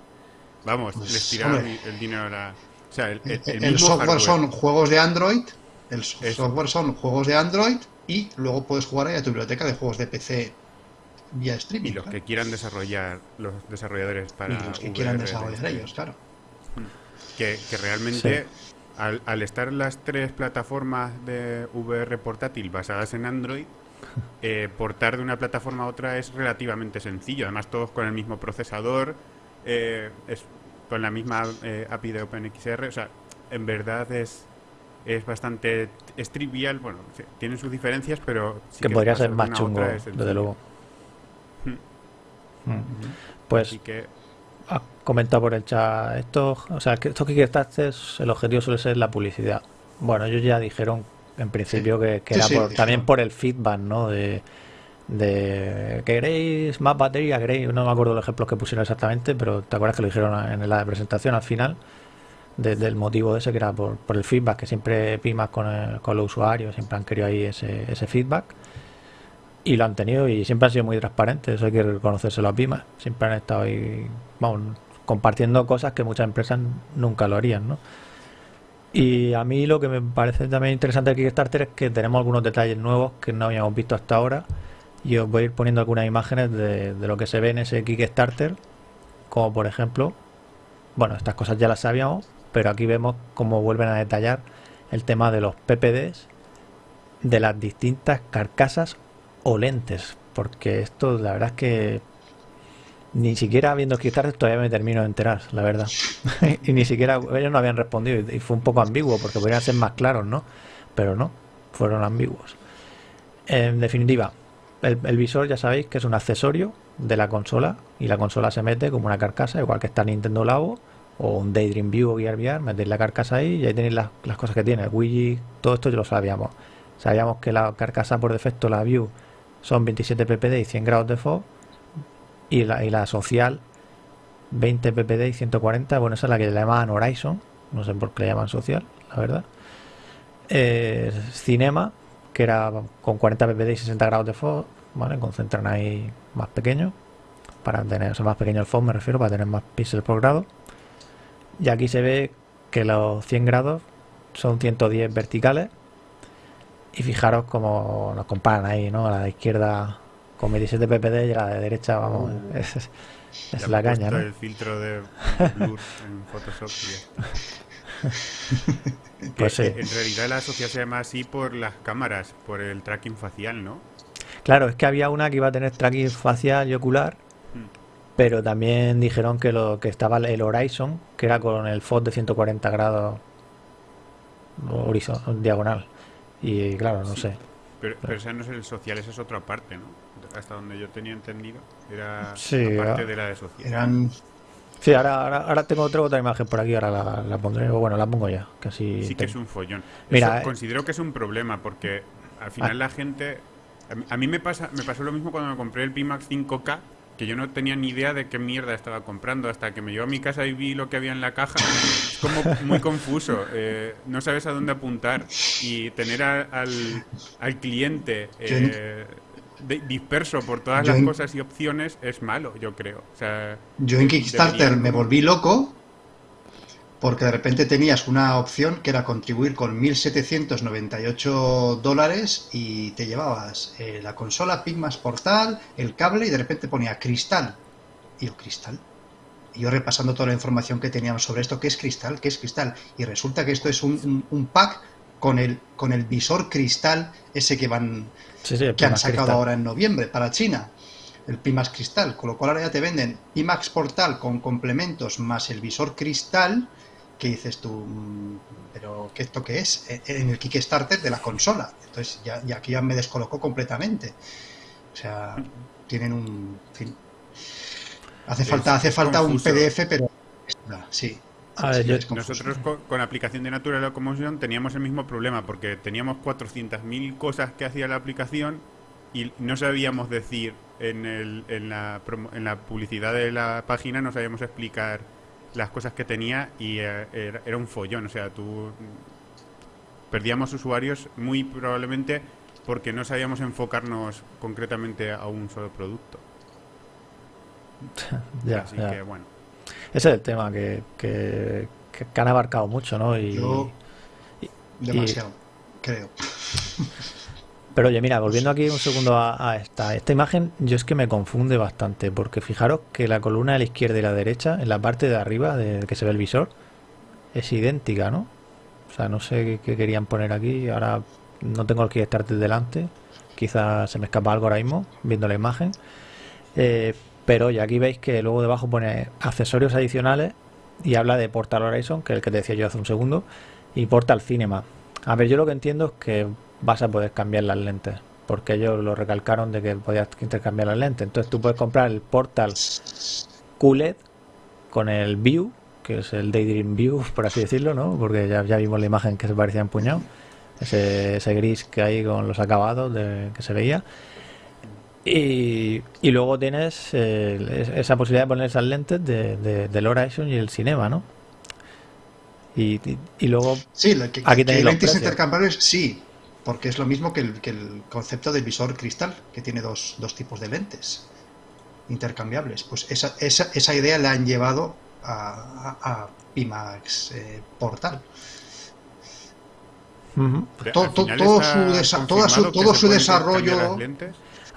Vamos, pues, les tiraron el dinero a la... O sea, el, software son juegos de Android, el software son juegos de Android y luego puedes jugar ahí a tu biblioteca de juegos de PC vía streaming. Y los que quieran desarrollar, los desarrolladores para. Y los que quieran desarrollar ellos, claro. Que, realmente, al, al, estar las tres plataformas de VR portátil basadas en Android, *laughs* eh, portar de una plataforma a otra es relativamente sencillo. Además, todos con el mismo procesador eh, es con la misma eh, API de OpenXR. O sea, en verdad es, es bastante es trivial. Bueno, tiene sus diferencias, pero. que, podría ser más chungo, desde luego. Hmm. Hmm. Pues. que, ha comentado por el chat. Esto, o sea, que esto que es el objetivo suele ser la publicidad. Bueno, ellos ya dijeron en principio que, era también por el feedback, ¿no? De, de queréis más batería, queréis, no me acuerdo los ejemplos que pusieron exactamente, pero te acuerdas que lo dijeron en la presentación al final, del motivo ese que era por, el feedback, que siempre pimas con, con los usuarios, siempre han querido ahí ese, feedback. Y lo han tenido y siempre han sido muy transparentes, eso hay que reconocérselo a Pimas, siempre han estado ahí, vamos, compartiendo cosas que muchas empresas nunca lo harían, ¿no? Y a mí lo que me parece también interesante de Kickstarter es que tenemos algunos detalles nuevos que no habíamos visto hasta ahora y os voy a ir poniendo algunas imágenes de, lo que se ve en ese Kickstarter, como por ejemplo, bueno, estas cosas ya las sabíamos, pero aquí vemos cómo vuelven a detallar el tema de los PPDs de las distintas carcasas o lentes, porque esto la verdad es que ni siquiera viendo Kickstarter todavía me termino de enterar, la verdad. *laughs* y ni siquiera ellos no habían respondido y fue un poco ambiguo porque podrían ser más claros, ¿no? Pero no, fueron ambiguos. En definitiva, el, visor ya sabéis que es un accesorio de la consola y la consola se mete como una carcasa, igual que está Nintendo Labo o un Daydream View o Gear VR, metéis la carcasa ahí y ahí tenéis las, cosas que tiene, el Wii, todo esto ya lo sabíamos. Sabíamos que la carcasa por defecto, la View, son 27 ppd y 100 grados de fog y la, y la social 20 ppd y 140, bueno, esa es la que le llaman Horizon, no sé por qué le llaman social, la verdad. Eh, Cinema, que era con 40 ppd y 60 grados de fog, ¿vale? Concentran ahí más pequeño, para tener, o más pequeño el FOV me refiero, para tener más píxeles por grado. Y aquí se ve que los 100 grados son 110 verticales. Y fijaros cómo nos comparan ahí, ¿no? A la de izquierda con 27 ppd y a la de derecha, vamos, uh. *laughs* es, la caña, ¿no? el filtro de *laughs* blur en Photoshop *laughs* pues sí. En realidad la sociedad se llama así por las cámaras, por el tracking facial, ¿no? Claro, es que había una que iba a tener tracking facial y ocular, hmm. pero también dijeron que lo que estaba el Horizon, que era con el FOD de 140 grados horizontal, diagonal. Y claro, no sé. Pero, pero ese no es el social, esa es otra parte, ¿no? Hasta donde yo tenía entendido, era parte de la de social. Eran Sí, ahora, ahora, tengo otra, otra imagen por aquí, ahora la, pondré, bueno, la pongo ya. Casi sí que es un follón. Mira, eh, considero que es un problema porque al final ah. la gente... A mí me, pasa, me pasó lo mismo cuando me compré el Pimax 5K, que yo no tenía ni idea de qué mierda estaba comprando hasta que me llevo a mi casa y vi lo que había en la caja. Es como muy confuso, *laughs* eh, no sabes a dónde apuntar y tener al, al cliente... Eh, disperso por todas las cosas y opciones es malo, yo creo. O sea, yo en Kickstarter me volví loco porque de repente tenías una opción que era contribuir con 1.798 dólares y te llevabas eh, la consola, Pigmas Portal, el cable y de repente ponía cristal. Y yo, cristal. Y yo repasando toda la información que teníamos sobre esto, ¿qué es cristal? ¿Qué es cristal? Y resulta que esto es un, un pack con el, con el visor cristal ese que van que han sacado ahora en noviembre para China, el Pimax Cristal, con lo cual ahora ya te venden Pimax Portal con complementos más el visor cristal, que dices tú, mm, pero ¿qué esto qué es? E, en el Kickstarter de la consola. Entonces ya, aquí ya me descolocó completamente. O sea, tienen un... Hace falta, hace falta un PDF, pero... Sí, nosotros con, aplicación de Natural Locomotion teníamos el mismo problema porque teníamos 400.000 cosas que hacía la aplicación y no sabíamos decir en, el, en, la, en la publicidad de la página, no sabíamos explicar las cosas que tenía y eh, era, un follón. O sea, tú perdíamos usuarios muy probablemente porque no sabíamos enfocarnos concretamente a un solo producto. *laughs* Así que bueno. Ese es el tema que, que, han abarcado mucho, ¿no? Y, demasiado, creo. *laughs* Pero oye, mira, volviendo aquí un segundo a, esta, esta imagen, yo es que me confunde bastante, porque fijaros que la columna de la izquierda y la derecha, en la parte de arriba de que se ve el visor, es idéntica, ¿no? O sea, no sé qué, querían poner aquí, ahora no tengo el Kickstarter delante, quizás se me escapa algo ahora mismo, viendo la imagen. Eh, pero ya aquí veis que luego debajo pone accesorios adicionales y habla de Portal Horizon, que es el que te decía yo hace un segundo, y Portal Cinema. A ver, yo lo que entiendo es que vas a poder cambiar las lentes, porque ellos lo recalcaron de que podías intercambiar las lentes. Entonces tú puedes comprar el Portal QLED con el View, que es el Daydream View, *laughs* por así decirlo, ¿no? Porque ya, ya vimos la imagen que se parecía empuñado, ese, ese gris que hay con los acabados de, que se veía. Y, luego tienes eh, esa posibilidad de poner esas lentes de, del Horizon y el Cinema, ¿no? Y, luego sí, aquí tenéis lentes intercambiables, sí, porque es lo mismo que el, que el, concepto del visor cristal, que tiene dos, dos tipos de lentes intercambiables. Pues esa, esa, esa idea la han llevado a, Pimax eh, Portal. todo, todo, su, todo su desarrollo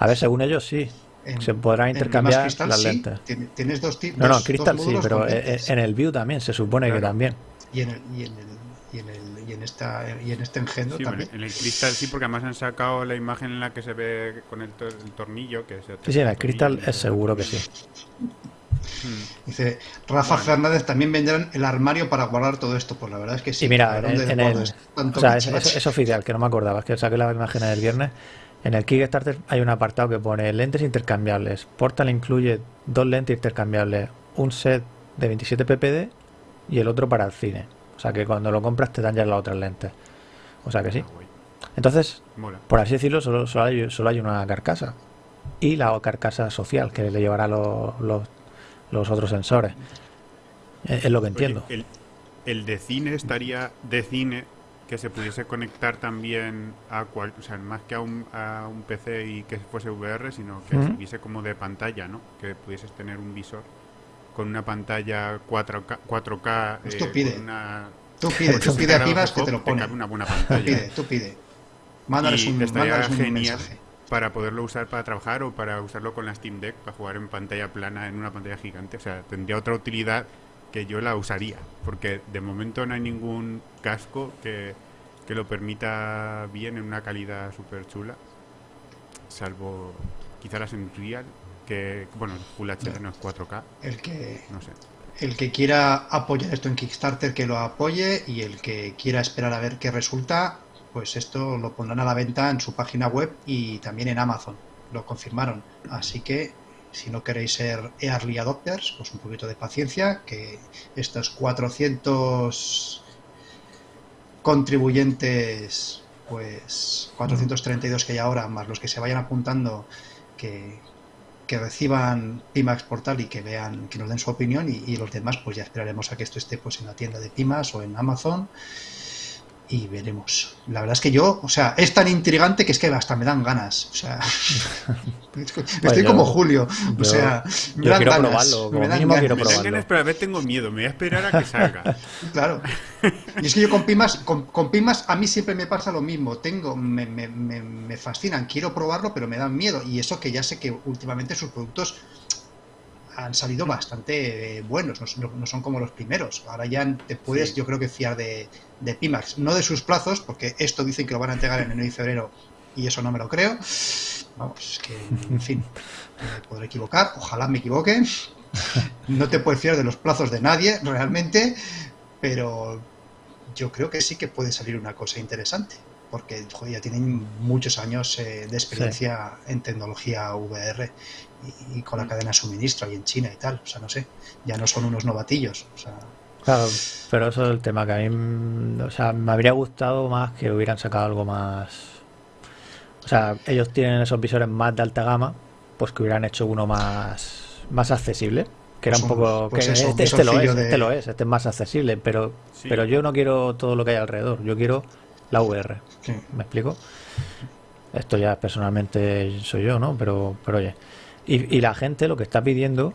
a ver, según ellos sí. se podrá intercambiar las lentes. Tienes dos tipos. No, no, Crystal sí, pero eh, en el View también se supone que también. Y en el, y en el, y en, el, y en, esta, y en este engendro también. En el Crystal sí, porque además han sacado la imagen en la que se ve con el, tornillo. Que sí, sí, en el Crystal es seguro que sí. Hmm. Dice Rafa Fernández también vendrán el armario para guardar todo esto. Pues la verdad es que sí. Y mira, en, el, o sea, es, es, oficial, que no me acordaba, es que saqué la imagen del viernes. En el Kickstarter hay un apartado que pone lentes intercambiables. Portal incluye dos lentes intercambiables, un set de 27 ppd y el otro para el cine. O sea que cuando lo compras te dan ya las otras lentes. O sea que sí. Ah, Entonces, por así decirlo, solo, solo, hay, solo hay una carcasa. Y la carcasa social que le llevará los, los, otros sensores. Es, lo que entiendo. el, el de cine estaría de cine que se pudiese conectar también a cual, o sea, más que a un, a un PC y que fuese VR, sino que uh como de pantalla, ¿no? Que pudieses tener un visor con una pantalla 4K, 4K pues tú pide. Una, tú pide, tú pide a que te lo pone. Una buena pantalla. Tú pide, tú pide. Mándales un, mándales un genial mensaje. para poderlo usar para trabajar o para usarlo con la Steam Deck para jugar en pantalla plana en una pantalla gigante. O sea, tendría otra utilidad que yo la usaría, porque de momento no hay ningún casco que, que lo permita bien en una calidad súper chula, salvo quizá las Unreal, que, bueno, Full HD no es 4K. El que, no sé. El que quiera apoyar esto en Kickstarter, que lo apoye, y el que quiera esperar a ver qué resulta, pues esto lo pondrán a la venta en su página web y también en Amazon. Lo confirmaron. Así que si no queréis ser early adopters, pues un poquito de paciencia, que estos 400 contribuyentes, pues 432 que hay ahora, más los que se vayan apuntando, que, que reciban Pimax Portal y que vean, que nos den su opinión y, y, los demás, pues ya esperaremos a que esto esté pues en la tienda de Pimax o en Amazon y veremos. La verdad es que yo, o sea, es tan intrigante que es que hasta me dan ganas. O sea, *laughs* estoy como Julio. O sea, me dan quiero ganas. Probarlo, me dan ganas. quiero probarlo. Me dan ganas, pero a ver tengo miedo. Me voy a esperar a que salga. *laughs* claro. Y es que yo con Pimas, con, con, Pimas a mí siempre me pasa lo mismo. Tengo, me, me, me, me fascinan, quiero probarlo, pero me dan miedo. Y eso que ya sé que últimamente sus productos han salido bastante eh, buenos, no, son como los primeros. Ahora ya te puedes, yo creo que fiar de, de, Pimax, no de sus plazos, porque esto dicen que lo van a entregar en enero y febrero y eso no me lo creo. Vamos, es que, en fin, me podré equivocar, ojalá me equivoque. No te puedes fiar de los plazos de nadie, realmente, pero yo creo que sí que puede salir una cosa interesante porque ya tienen muchos años eh, de experiencia en tecnología VR y, con la mm. cadena de suministro ahí en China y tal. O sea, no sé, ya no son unos novatillos. O sea, Claro, pero eso es el tema que a mí, o sea, me habría gustado más que hubieran sacado algo más. O sea, ellos tienen esos visores más de alta gama, pues que hubieran hecho uno más, más accesible. Que era un pues poco. Pues que este, este lo es, este lo es, este es más accesible, pero, pero yo no quiero todo lo que hay alrededor, yo quiero la VR. ¿Me explico? Esto ya personalmente soy yo, ¿no? Pero, pero oye. Y, la gente lo que está pidiendo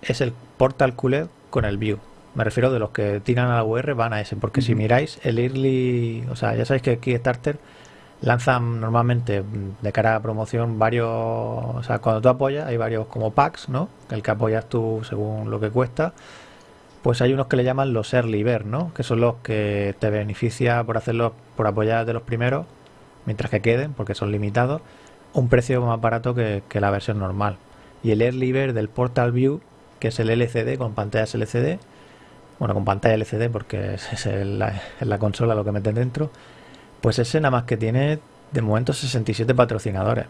es el Portal QLED con el View. Me refiero de los que tiran a la VR van a ese, porque si miráis el early, o sea, ya sabéis que Kickstarter lanzan normalmente mm, de cara a promoción varios, o sea, cuando tú apoyas hay varios como packs, ¿no? El que apoyas tú según lo que cuesta pues hay unos que le llaman los early bird, ¿no? Que son los que te beneficia por hacerlo, por apoyar de los primeros, mientras que queden, porque son limitados, un precio más barato que, la versión normal. Y el early bird del Portal View, que es el LCD con pantallas LCD, bueno, con pantalla LCD porque es, la, la, consola lo que meten dentro, pues ese nada más que tiene de momento 67 patrocinadores.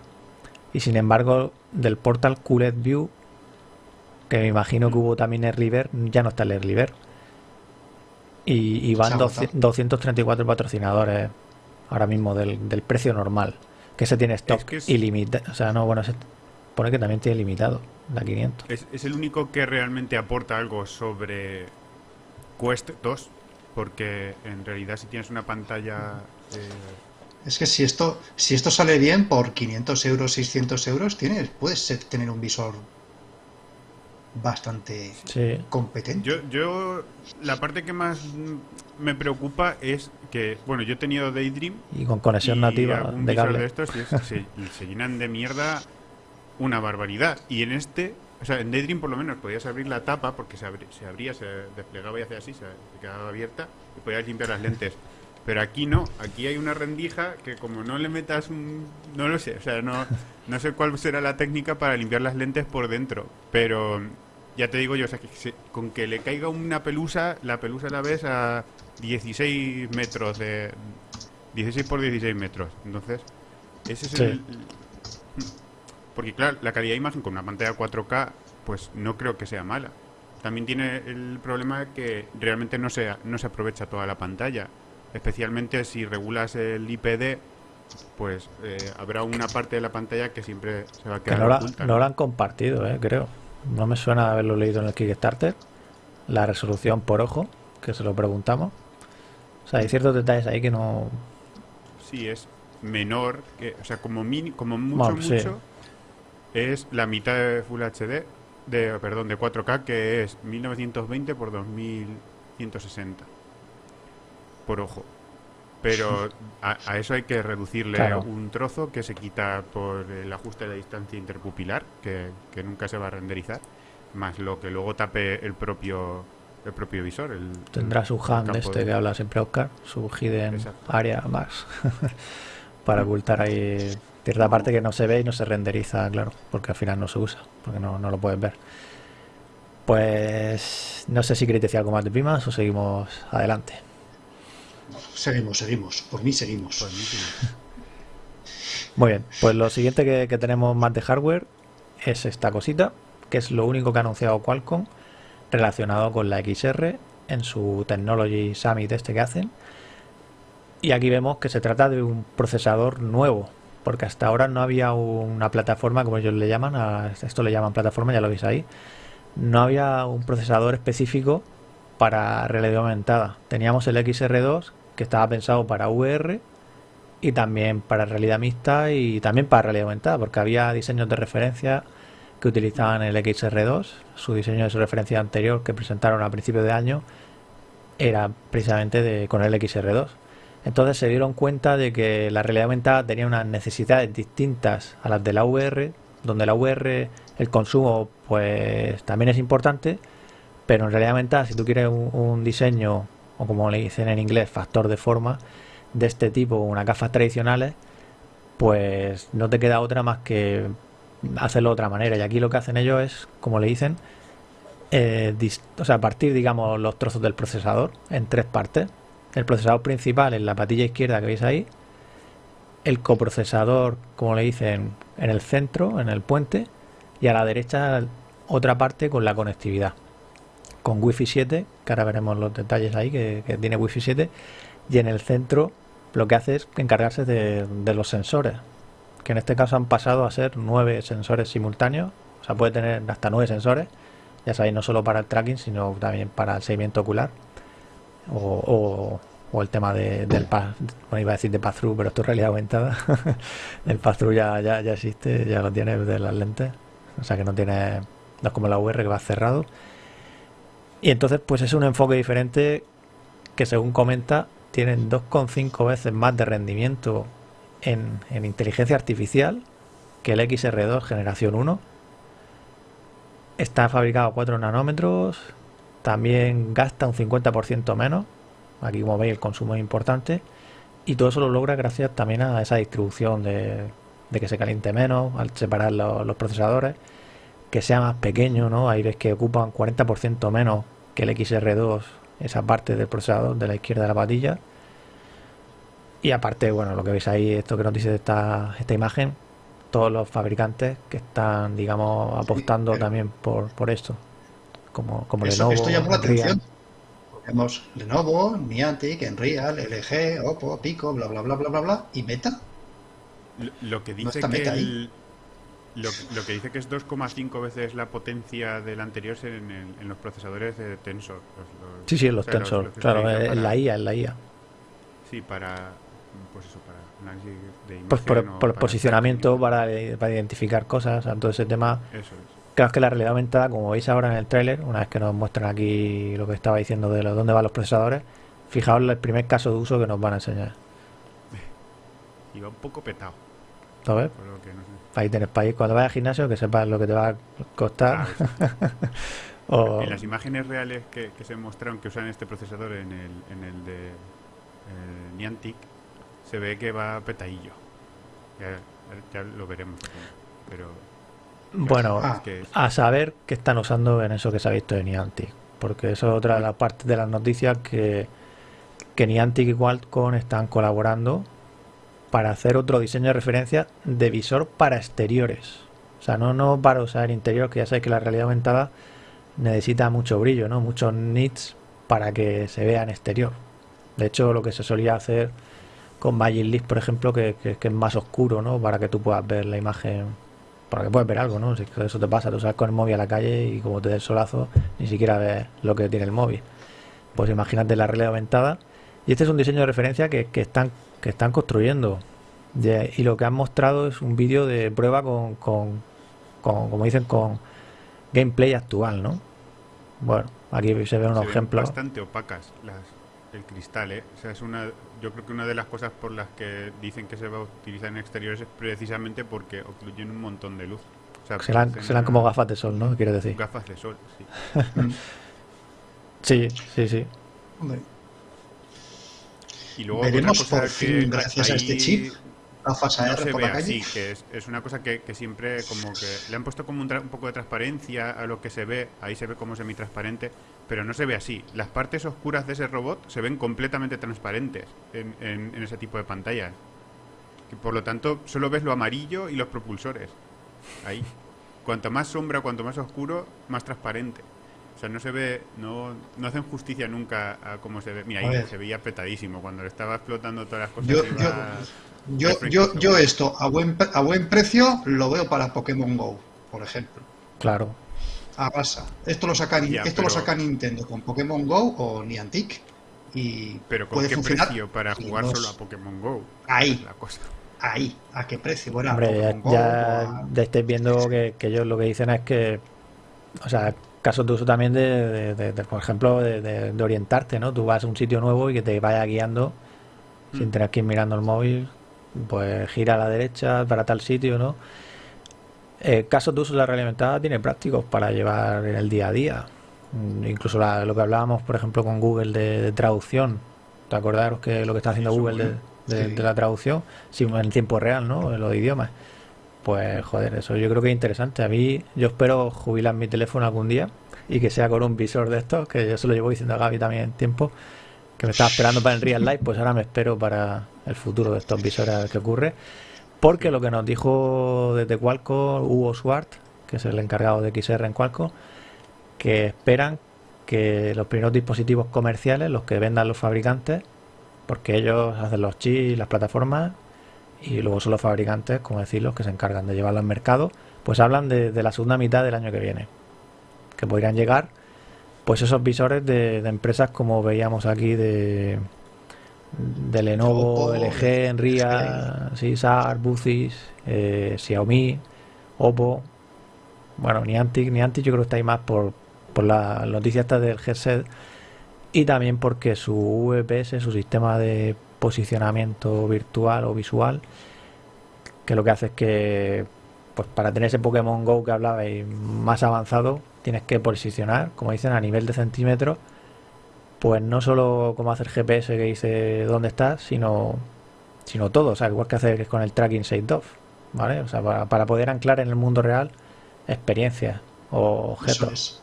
Y sin embargo, del Portal QLED View que me imagino que hubo también el River, ya no está el River. Y, y van 234 patrocinadores ahora mismo del, precio normal, que se tiene stock ilimitado. O sea, no, bueno, se pone que también tiene limitado, la 500. Es, el único que realmente aporta algo sobre Quest 2, porque en realidad si tienes una pantalla... Eh, es que si esto, si esto sale bien, por 500 euros, 600 euros, tienes, puedes tener un visor bastante competente. Yo, yo, la parte que más me preocupa es que, bueno, yo he tenido Daydream. Y con conexión nativa de cable. de estos se, se, llenan de mierda una barbaridad. Y en este, o sea, en Daydream por lo menos podías abrir la tapa porque se, se abría, se desplegaba y hacía así, se, quedaba abierta y podías limpiar las lentes. Pero aquí no, aquí hay una rendija que como no le metas un... No lo sé, o sea, no, no sé cuál será la técnica para limpiar las lentes por dentro, pero ya te digo yo, o sea, que con que le caiga una pelusa, la pelusa la ves a 16 metros de... 16 por 16 metros. Entonces, ese es el... Porque claro, la calidad de imagen con una pantalla 4K, pues no creo que sea mala. También tiene el problema de que realmente no se, no se aprovecha toda la pantalla. Especialmente si regulas el IPD, pues eh, habrá una parte de la pantalla que siempre se va a quedar no oculta. no la han compartido, eh, creo. No me suena haberlo leído en el Kickstarter. La resolución por ojo, que se lo preguntamos. O sea, hay ciertos detalles ahí que no... Sí, es menor, que, o sea, como, como mucho, mucho, es la mitad de Full HD, de, perdón, de 4K, que es 1920 por 2160 por ojo. Pero *laughs* a, eso hay que reducirle un trozo que se quita por el ajuste de la distancia interpupilar, que, nunca se va a renderizar, más lo que luego tape el propio el propio visor. El, Tendrá su hand este que habla siempre Oscar, su hidden area más, *laughs* para ocultar ahí cierta parte que no se ve y no se renderiza, claro, porque al final no se usa, porque no, lo puedes ver. Pues no sé si queréis decir algo más de Pimas o seguimos adelante. Seguimos, seguimos. Por mí seguimos. Muy bien, pues lo siguiente que, que tenemos más de hardware es esta cosita, que es lo único que ha anunciado Qualcomm relacionado con la XR en su Technology Summit este que hacen. Y aquí vemos que se trata de un procesador nuevo, porque hasta ahora no había una plataforma, como ellos le llaman, a esto le llaman plataforma, ya lo veis ahí, no había un procesador específico para realidad aumentada. Teníamos el XR2 que estaba pensado para VR y también para realidad mixta y también para realidad aumentada, porque había diseños de referencia que utilizaban el XR2, su diseño de su referencia anterior que presentaron a principios de año era precisamente de, con el XR2. Entonces se dieron cuenta de que la realidad aumentada tenía unas necesidades distintas a las de la VR, donde la VR el consumo pues también es importante, pero en realidad aumentada si tú quieres un, diseño o como le dicen en inglés factor de forma de este tipo, unas gafas tradicionales, pues no te queda otra más que hacerlo de otra manera. Y aquí lo que hacen ellos es, como le dicen, eh, o sea, partir, digamos, los trozos del procesador en tres partes. El procesador principal en la patilla izquierda que veis ahí. El coprocesador, como le dicen, en el centro, en el puente. Y a la derecha otra parte con la conectividad. Con Wi-Fi 7, que ahora veremos los detalles ahí, que, tiene Wi-Fi 7. Y en el centro lo que hace es encargarse de los sensores que en este caso han pasado a ser nueve sensores simultáneos. O sea, puede tener hasta nueve sensores. Ya sabéis, no solo para el tracking, sino también para el seguimiento ocular. O, el tema de, del pass, bueno, iba a decir de pass-through, pero esto es realidad aumentada. *laughs* el pass-through ya, ya, ya existe, ya lo tiene de las lentes. O sea que no tiene, no es como la VR que va cerrado. Y entonces, pues es un enfoque diferente que según comenta, tienen 2,5 veces más de rendimiento en, inteligencia artificial que el XR2 generación 1. Está fabricado a 4 nanómetros, también gasta un 50% menos. Aquí como veis el consumo es importante. Y todo eso lo logra gracias también a esa distribución de, que se caliente menos, al separar los, procesadores, que sea más pequeño, ¿no? Ahí ves que ocupan 40% menos que el XR2, esa parte del procesador de la izquierda de la patilla. Y aparte, bueno, lo que veis ahí, esto que nos dice esta, esta imagen, todos los fabricantes que están, digamos, apostando también por, por esto. Como, como Lenovo. Esto llamó la atención. Tenemos Lenovo, Niantic, Enreal, LG, Oppo, Pico, bla, bla, bla, bla, bla, bla, y Meta. Lo, que dice que lo, lo, que dice que es 2,5 veces la potencia del anterior en, en, los procesadores de Tensor. sí, sí, en los Tensor, claro, en la IA, en la IA. Sí, para pues eso, para análisis de pues por, por, posicionamiento, para, para, identificar cosas, todo ese tema. Eso Creo que la realidad aumentada, como veis ahora en el tráiler, una vez que nos muestran aquí lo que estaba diciendo de dónde van los procesadores, fijaos el primer caso de uso que nos van a enseñar. *laughs* Y va un poco petado. ¿Sabes? Ahí tenés país cuando vayas al gimnasio que sepas lo que te va a costar. *laughs* En las imágenes reales que, se mostraron que usan este procesador en el, en el de eh, Niantic, se ve que va petadillo. Ya, lo veremos. Pero. Bueno, a saber qué están usando en eso que se ha visto de Niantic. Porque eso es otra de las partes de las noticias que, que Niantic y Qualcomm están colaborando para hacer otro diseño de referencia de visor para exteriores. O sea, no, no para usar interior, que ya sabéis que la realidad aumentada necesita mucho brillo, ¿no? Muchos nits para que se vea en exterior. De hecho, lo que se solía hacer con Magic por ejemplo, que, es más oscuro, ¿no? Para que tú puedas ver la imagen, para que puedas ver algo, ¿no? Si eso te pasa, tú sales con el móvil a la calle y como te des solazo, ni siquiera ves lo que tiene el móvil. Pues imagínate la realidad aumentada Y este es un diseño de referencia que, están, que están construyendo. y lo que han mostrado es un vídeo de prueba con, con, como dicen, con gameplay actual, ¿no? Bueno, aquí se ve unos ejemplos. bastante opacas las, el cristal, ¿eh? O sea, es una, yo creo que una de las cosas por las que dicen que se va a utilizar en exteriores es precisamente porque ocluyen un montón de luz. serán, como gafas de sol, ¿no? Quiero decir. Gafas de sol, sí. *laughs* sí, sí, sí. Y luego Veremos por fin, gracias a este chip, gafas AR no se por ve Así, que es, una cosa que, siempre como que le han puesto como un, poco de transparencia a lo que se ve, ahí se ve como semi-transparente, pero no se ve así. Las partes oscuras de ese robot se ven completamente transparentes en, en, ese tipo de pantallas. Y por lo tanto, solo ves lo amarillo y los propulsores. Ahí. Cuanto más sombra, cuanto más oscuro, más transparente. O sea, no se ve, no, no hacen justicia nunca a cómo se ve. Mira, ahí se veía petadísimo. Cuando le estaba explotando todas las cosas. Yo, yo, yo, yo, esto a buen, a buen precio lo veo para Pokémon Go, por ejemplo. Claro. A basa. Esto lo saca, esto lo saca Nintendo con Pokémon Go o Niantic. Y pero ¿con qué precio para jugar solo a Pokémon Go? Ahí. La cosa. Ahí. ¿A qué precio? Bueno, Hombre, ya, ya, estáis viendo que, que ellos lo que dicen es que. O sea, casos de uso también de, de, por ejemplo, de, orientarte, ¿no? Tú vas a un sitio nuevo y que te vaya guiando sin mm. tener que ir mirando el móvil, pues gira a la derecha para tal sitio, ¿no? Eh, casos de uso de la realidad tiene prácticos para llevar en el día a día. Mm, incluso lo que hablábamos, por ejemplo, con Google de, traducción. ¿Te acordaros que lo que está haciendo Google de, la traducción? Sí, en tiempo real, ¿no? En los idiomas. Pues joder, eso yo creo que es interesante. A mí, yo espero jubilar mi teléfono algún día y que sea con un visor de estos, que yo se lo llevo diciendo a Gaby también en tiempo, que me estaba esperando para el Real Life, pues ahora me espero para el futuro de estos visores que ocurre. Porque lo que nos dijo desde Qualcomm Hugo Swart, que es el encargado de XR en Qualcomm, que esperan que los primeros dispositivos comerciales, los que vendan los fabricantes, porque ellos hacen los chips, las plataformas, y luego son los fabricantes, como decir, los que se encargan de llevarlo al mercado, pues hablan de, la segunda mitad del año que viene, que podrían llegar pues esos visores de, empresas como veíamos aquí de, de Lenovo, LG, Enria, SAR, Bucis, eh, Xiaomi, Oppo, bueno, Niantic, Niantic yo creo que está ahí más por, por la noticia esta del headset y también porque su VPS, su sistema de posicionamiento virtual o visual, que lo que hace es que pues para tener ese Pokémon Go que hablabais más avanzado, tienes que posicionar, como dicen, a nivel de centímetros, pues no solo como hacer GPS que dice dónde estás, sino sino todo, o sea, igual que hacer con el tracking site off, ¿vale? O sea, para, para poder anclar en el mundo real experiencias o objetos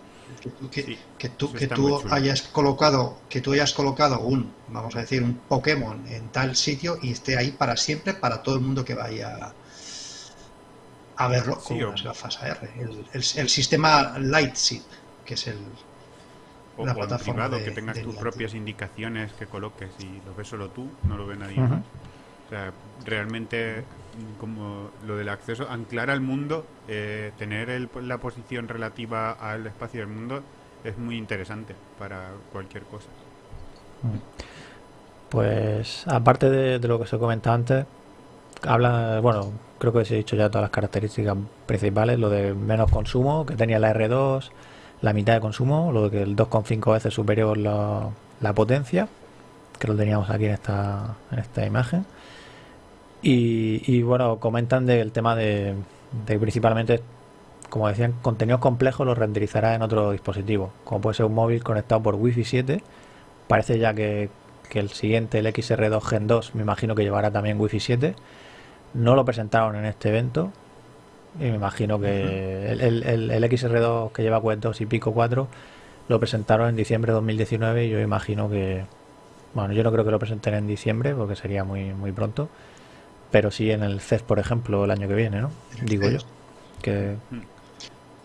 que, tú, que tú hayas colocado que tú hayas colocado un vamos a decir un Pokémon en tal sitio y esté ahí para siempre para todo el mundo que vaya a verlo con las gafas AR el, el, sistema Lightship que es el o, la plataforma privado, que tengas tus propias indicaciones que coloques y lo ves solo tú no lo ve nadie más. O sea realmente como lo del acceso, anclar al mundo, eh, tener la posición relativa al espacio del mundo es muy interesante para cualquier cosa. Pues aparte de, lo que se comenta antes, habla, bueno, creo que se ha dicho ya todas las características principales, lo de menos consumo, que tenía la R2, la mitad de consumo, lo de que el 2,5 veces superior la, la potencia, que lo teníamos aquí en esta, en esta imagen y, bueno, comentan del tema de, principalmente, como decían, contenidos complejos los renderizará en otro dispositivo, como puede ser un móvil conectado por Wi-Fi 7. Parece ya que, el siguiente, el XR2 Gen 2, me imagino que llevará también Wi-Fi 7. No lo presentaron en este evento. Y me imagino que el, el, XR2 que lleva Quest 2 y Pico 4 lo presentaron en diciembre de 2019 y yo imagino que, bueno, yo no creo que lo presenten en diciembre porque sería muy, muy pronto pero sí en el CES, por ejemplo, el año que viene, ¿no? Digo yo. Que...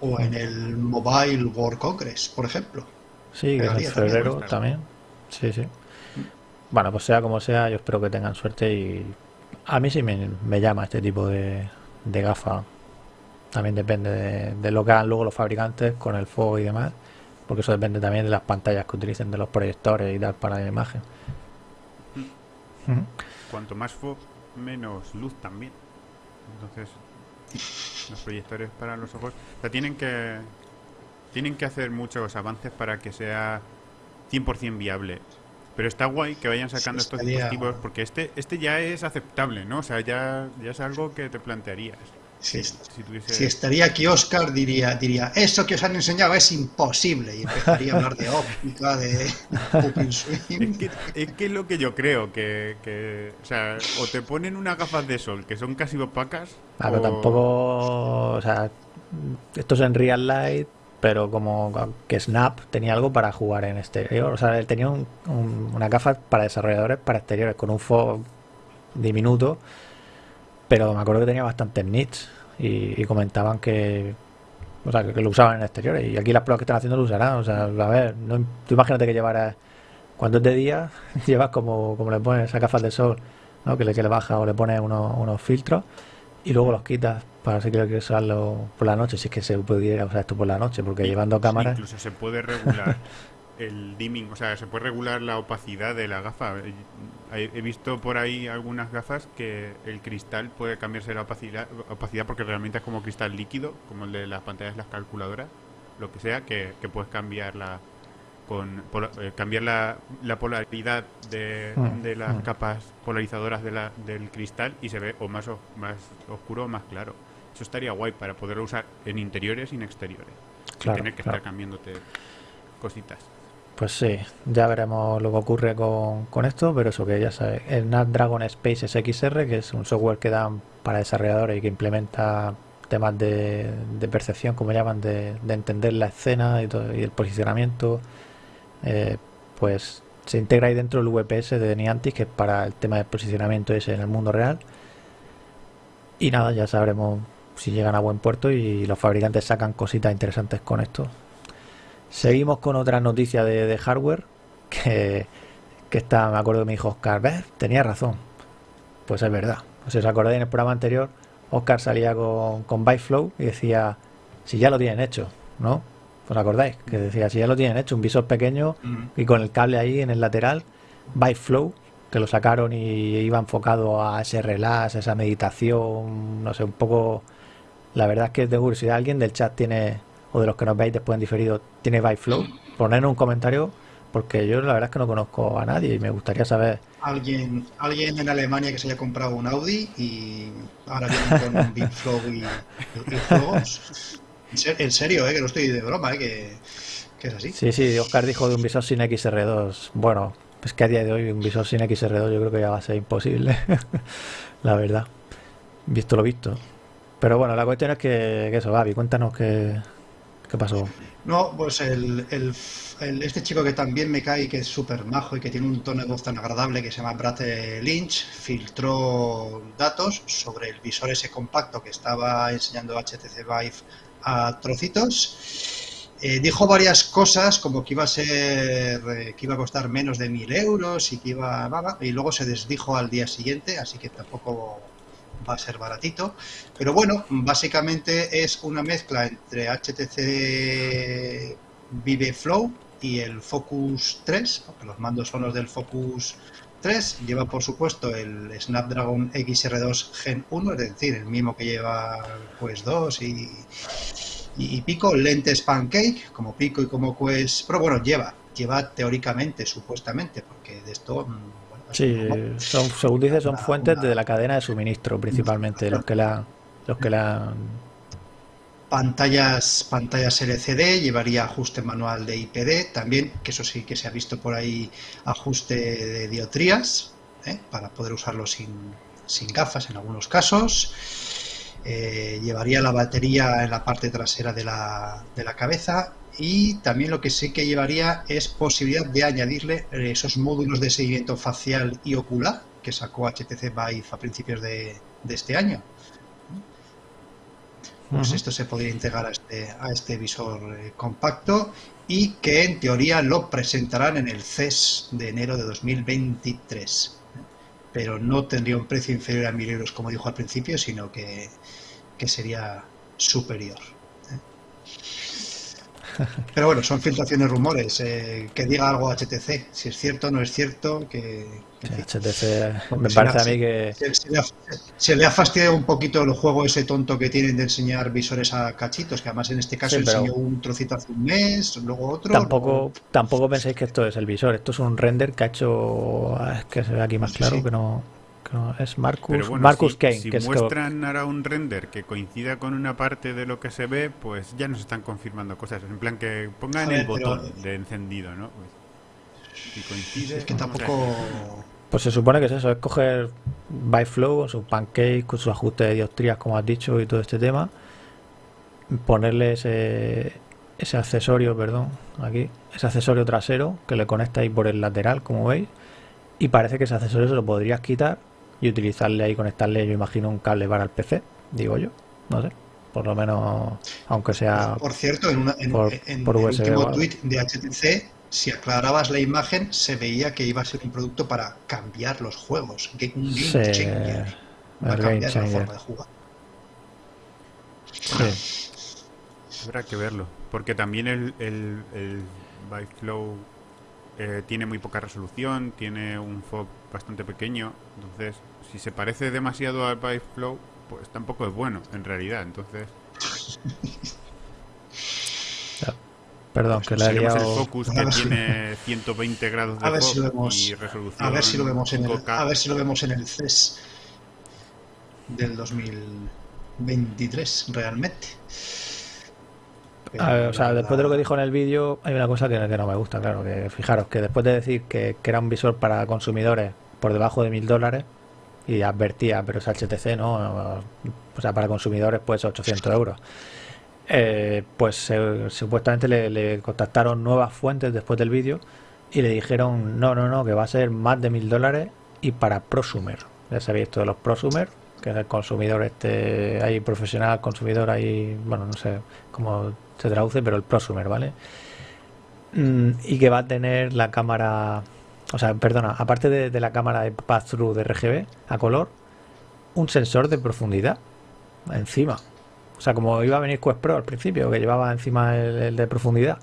O en el Mobile World Congress, por ejemplo. Sí, que en febrero también. Sí, sí. Bueno, pues sea como sea, yo espero que tengan suerte y a mí sí me, llama este tipo de, de gafa. También depende de, de, lo que hagan luego los fabricantes con el fuego y demás, porque eso depende también de las pantallas que utilicen, de los proyectores y tal para la imagen. Cuanto más foco, menos luz también. Entonces, los proyectores para los ojos, o sea, tienen que tienen que hacer muchos avances para que sea 100% viable. Pero está guay que vayan sacando estos dispositivos porque este este ya es aceptable, ¿no? O sea, ya, ya es algo que te plantearías. Si, estaría aquí Oscar diría, diría, eso que os han enseñado es imposible y empezaría a hablar de óptica, de *laughs* Es que, es que lo que yo creo, que, o sea, o te ponen unas gafas de sol que son casi opacas. Claro, o... tampoco, o sea, esto es en real light, pero como que Snap tenía algo para jugar en exterior, o sea, él tenía un, una gafas para desarrolladores para exteriores con un fog diminuto pero me acuerdo que tenía bastantes nits y, comentaban que, o sea, que, lo usaban en exteriores. Y aquí las pruebas que están haciendo lo usarán. O sea, a ver, no, tú imagínate que llevaras, cuando es de día, *laughs* llevas como, como le pones esa gafas de sol, ¿no? que, le, que le baja o le pones unos, unos filtros y luego los quitas para si quieres usarlo por la noche, si es que se pudiera usar esto por la noche, porque llevando cámaras... Incluso se puede regular *laughs* el dimming, o sea, se puede regular la opacidad de la gafa. He visto por ahí algunas gafas que el cristal puede cambiarse la opacidad, opacidad porque realmente es como cristal líquido, como el de las pantallas de las calculadoras, lo que sea, que, puedes cambiar la, con, eh, cambiar la, la polaridad de, de las mm. capas polarizadoras de la, del cristal y se ve o más, más oscuro o más claro. Eso estaría guay para poderlo usar en interiores y en exteriores. sin tener que estar cambiándote cositas. Pues sí, ya veremos lo que ocurre con, esto, pero eso que ya sabes, el Snapdragon Space XR, que es un software que dan para desarrolladores y que implementa temas de, percepción, como llaman, de, entender la escena y, todo, y el posicionamiento, eh, pues se integra ahí dentro del VPS de Niantic, que es para el tema de posicionamiento ese en el mundo real. Y nada, ya sabremos si llegan a buen puerto y los fabricantes sacan cositas interesantes con esto. Seguimos con otra noticia de, hardware que, está, me acuerdo que me dijo Oscar, ¿ves? Tenía razón. Pues es verdad. si os acordáis en el programa anterior, Oscar salía con, con Byflow y decía, si ya lo tienen hecho, ¿no? ¿Os acordáis? Que decía, si ya lo tienen hecho, un visor pequeño y con el cable ahí en el lateral, Byflow, que lo sacaron y iba enfocado a ese relax, esa meditación, no sé, un poco... La verdad es que de curiosidad alguien del chat tiene o de los que nos veis después en diferido tiene Byflow, poner un comentario porque yo la verdad es que no conozco a nadie y me gustaría saber. Alguien, alguien en Alemania que se haya comprado un Audi y ahora viene con *laughs* un Byflow y, juegos. En serio, eh, que no estoy de broma, eh, que, que, es así. Sí, sí, Oscar dijo de un visor sin XR2. Bueno, es que a día de hoy un visor sin XR2 yo creo que ya va a ser imposible, *laughs* la verdad. Visto lo visto. Pero bueno, la cuestión es que, que eso, Gaby, cuéntanos que, ¿Qué pasó? No, pues el, este chico que también me cae, que es súper majo y que tiene un tono de voz tan agradable que se llama Brad Lynch, filtró datos sobre el visor ese compacto que estaba enseñando HTC Vive a trocitos. Eh, dijo varias cosas como que iba a ser eh, que iba a costar menos de mil euros y que iba y luego se desdijo al día siguiente así que tampoco va a ser baratito. Pero bueno, básicamente es una mezcla entre HTC Vive Flow y el Focus 3, los mandos son los del Focus 3. Lleva, por supuesto, el Snapdragon XR2 Gen 1, es decir, el mismo que lleva Quest 2 y, y, Pico, lentes Pancake, como Pico y como Quest Pero Bueno, lleva, lleva teóricamente, supuestamente, porque de esto mm, Sí, son, según dice, son fuentes de la cadena de suministro, principalmente, los que la, los que la pantallas pantallas LCD, llevaría ajuste manual de IPD, también, que eso sí que se ha visto por ahí, ajuste de diotrías, ¿eh? para poder usarlo sin, sin, gafas en algunos casos. Eh, llevaría la batería en la parte trasera de la, de la cabeza y también lo que sí que llevaría es posibilidad de añadirle eh, esos módulos de seguimiento facial y ocular que sacó HTC Vive a principios de, este año. Pues esto se podría integrar a este, a este visor eh, compacto y que en teoría lo presentarán en el CES de enero de 2023. Pero no tendría un precio inferior a 1.000 euros como dijo al principio, sino que, que sería superior. Pero bueno, son filtraciones, rumores. Eh, que diga algo HTC, si es cierto, no es cierto, que... HTC me parece a mí que... Se, le ha fastidiado un poquito el juego ese tonto que tienen de enseñar visores a cachitos, que además en este caso enseñó un trocito hace un mes, luego otro... Tampoco, tampoco penséis que esto es el visor, esto es un render que ha hecho... Es que se ve aquí más claro que no es Marcus, Marcus Kane. Si, muestran ahora un render que coincida con una parte de lo que se ve, pues ya nos están confirmando cosas. En plan que pongan el botón de encendido, ¿no? Pues, si coincide. Es que tampoco. Pues se supone que es eso: es coger Byflow, su pancake, con su ajuste de dioptrías, como has dicho, y todo este tema. Ponerle ese, ese accesorio, perdón, aquí, ese accesorio trasero que le conecta ahí por el lateral, como veis. Y parece que ese accesorio se lo podrías quitar y utilizarle ahí, conectarle, yo imagino, un cable para el PC, digo yo, no sé, por lo menos, aunque sea. Por cierto, en, en, el último tweet de HTC, si aclarabas la imagen, se veía que iba a ser un producto para cambiar los juegos, un game changer, para cambiar la forma de jugar. Habrá que verlo, porque también el, el, el Byflow eh, tiene muy poca resolución, tiene un FOB bastante pequeño, entonces si se parece demasiado al Flow, pues tampoco es bueno, en realidad. Entonces. *laughs* Perdón, que le he el Focus que tiene 120 grados de a si y resolución. A ver si lo vemos en el, a ver si lo vemos en el CES del 2023 realmente. o sea, después de lo que dijo en el vídeo, hay una cosa que, no me gusta, claro. Que fijaros que después de decir que, que era un visor para consumidores por debajo de mil dólares, y advertía, pero es HTC, ¿no? O sea, para consumidores, pues 800 euros. Eh, pues supuestamente le, contactaron nuevas fuentes después del vídeo y le dijeron, no, no, no, que va a ser más de mil dólares y para prosumer. Ya sabéis esto de los prosumer, que es el consumidor este, hay profesional, consumidor, hay, bueno, no sé cómo se traduce, pero el prosumer, ¿vale? Mm, y que va a tener la cámara o sea, perdona, aparte de, la cámara de pass-through de RGB a color, un sensor de profundidad encima. O sea, como iba a venir Quest Pro al principio, que llevaba encima el, de profundidad.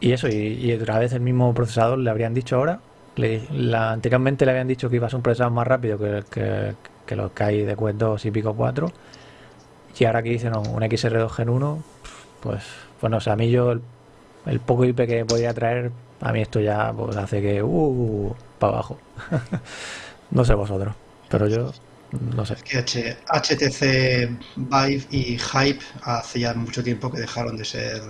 Y eso, y, otra vez el mismo procesador le habrían dicho ahora. la, anteriormente le habían dicho que iba a ser un procesador más rápido que, que, que los que hay de Quest 2 y pico 4. Y ahora que dicen un XR2 Gen 1, pues, bueno, o sea, a mí yo el, el poco IP que podía traer a mí esto ya pues, hace que, uh, para abajo. *laughs* no sé vosotros, pero yo no sé. Que HTC Vive y Hype hace ya mucho tiempo que dejaron de ser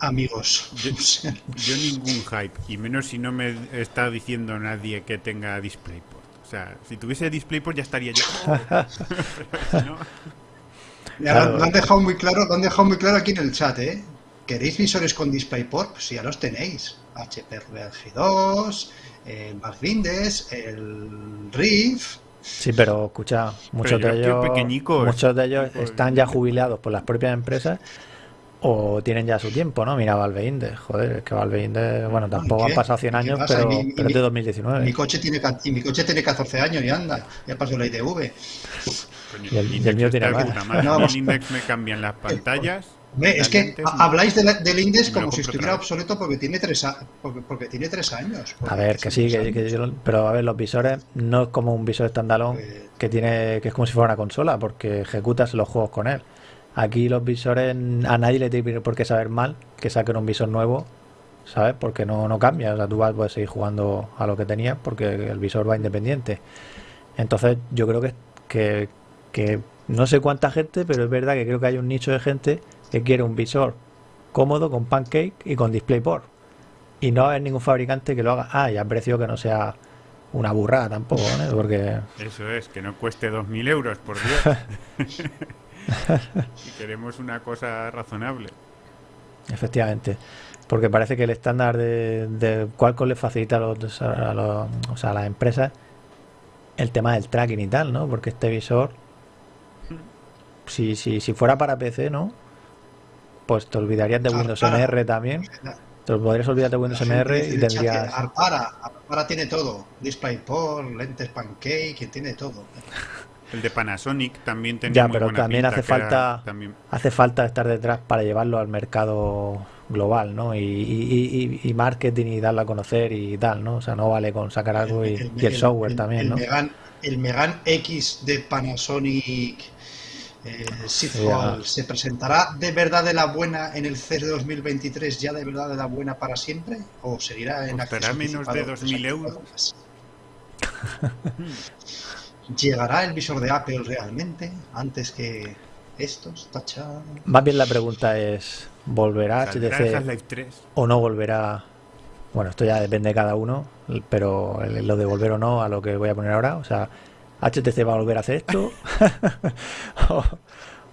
amigos. *laughs* Yo, ningún hype, y menos si no me está diciendo nadie que tenga DisplayPort. O sea, si tuviese DisplayPort ya estaría yo. *laughs* lo, han dejado muy claro, lo han dejado muy claro aquí en el chat, ¿eh? ¿Queréis visores con DisplayPort? Pues ya los tenéis. HP G 2, el Magrindes, el Riff. Sí, pero escucha, muchos de ellos, muchos de ellos están ya jubilados por las propias empresas o tienen ya su tiempo, ¿no? Mira Valve Index, joder, es que Valve Index, bueno, tampoco han pasado 100 años, pero, pero es de 2019. Mi coche, tiene, y mi coche tiene 14 años y anda, ya pasó la ITV. Y el, mío tiene más. No, el Index me cambian las pantallas es que habláis del Index como si estuviera obsoleto porque tiene tres, porque, tiene tres años. A ver, que sí, que, pero a ver, los visores no es como un visor standalone pues que tiene que es como si fuera una consola porque ejecutas los juegos con él. Aquí los visores a nadie le tiene por qué saber mal que saquen un visor nuevo, ¿sabes? Porque no, no cambia, o sea, tú vas, puedes seguir jugando a lo que tenías porque el visor va independiente. Entonces yo creo que, que, que no sé cuánta gente, pero es verdad que creo que hay un nicho de gente que quiere un visor cómodo con pancake y con DisplayPort. Y no hay ningún fabricante que lo haga. Ah, y a precio que no sea una burrada tampoco. Porque... Eso es, que no cueste 2.000 euros, por Dios. *laughs* si queremos una cosa razonable. Efectivamente. Porque parece que el estándar de, de Qualcomm le facilita a, los, a, los, o sea, a las empresas el tema del tracking y tal, ¿no? Porque este visor, si, si, si fuera para PC, ¿no? Pues te olvidarías de Windows MR también. Te podrías olvidar de Windows MR y tendrías. Arpara, Arpara tiene todo. DisplayPort, lentes Pancake, tiene todo. El de Panasonic también tenía Ya, pero también hace falta hace falta estar detrás para llevarlo al mercado global, ¿no? Y, marketing y darlo a conocer y tal, ¿no? O sea, no vale con sacar algo y el, software también, ¿no? el Megan X de Panasonic eh, se presentará de verdad de la buena en el CES de 2023, ya de verdad de la buena para siempre, o seguirá en ¿Costará menos de 2.000 euros? ¿Llegará el visor de Apple realmente antes que estos? Tacha. Más bien la pregunta es, ¿volverá HTC o no volverá? Bueno, esto ya depende de cada uno, pero lo de volver o no a lo que voy a poner ahora, o sea, HTC va a volver a hacer esto *laughs*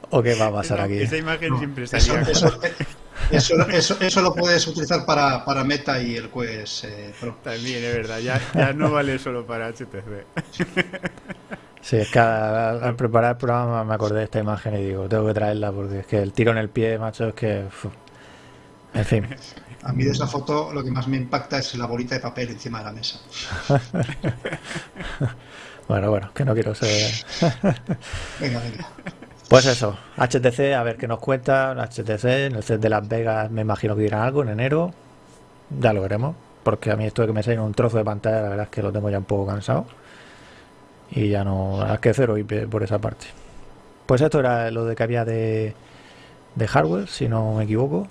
o, qué va a pasar aquí. Esa imagen siempre salía. Eso, eso, eso, lo puedes utilizar para, para Meta y el Quest eh, También es verdad, ya, ya no vale solo para HTC. Sí, es que al, preparar el programa me acordé de esta imagen y digo, tengo que traerla porque es que el tiro en el pie, macho, es que... En fin. A mí de esa foto lo que más me impacta es la bolita de papel encima de la mesa. *laughs* Bueno, bueno, que no quiero ser. *laughs* venga, venga. Pues eso, HTC, a ver qué nos cuenta. HTC, en el set de Las Vegas me imagino que dirán algo en enero. Ya lo veremos. Porque a mí esto de que me salen un trozo de pantalla, la verdad es que lo tengo ya un poco cansado. Y ya no. Hay que cero IP por esa parte. Pues esto era lo de que había de, de hardware, si no me equivoco.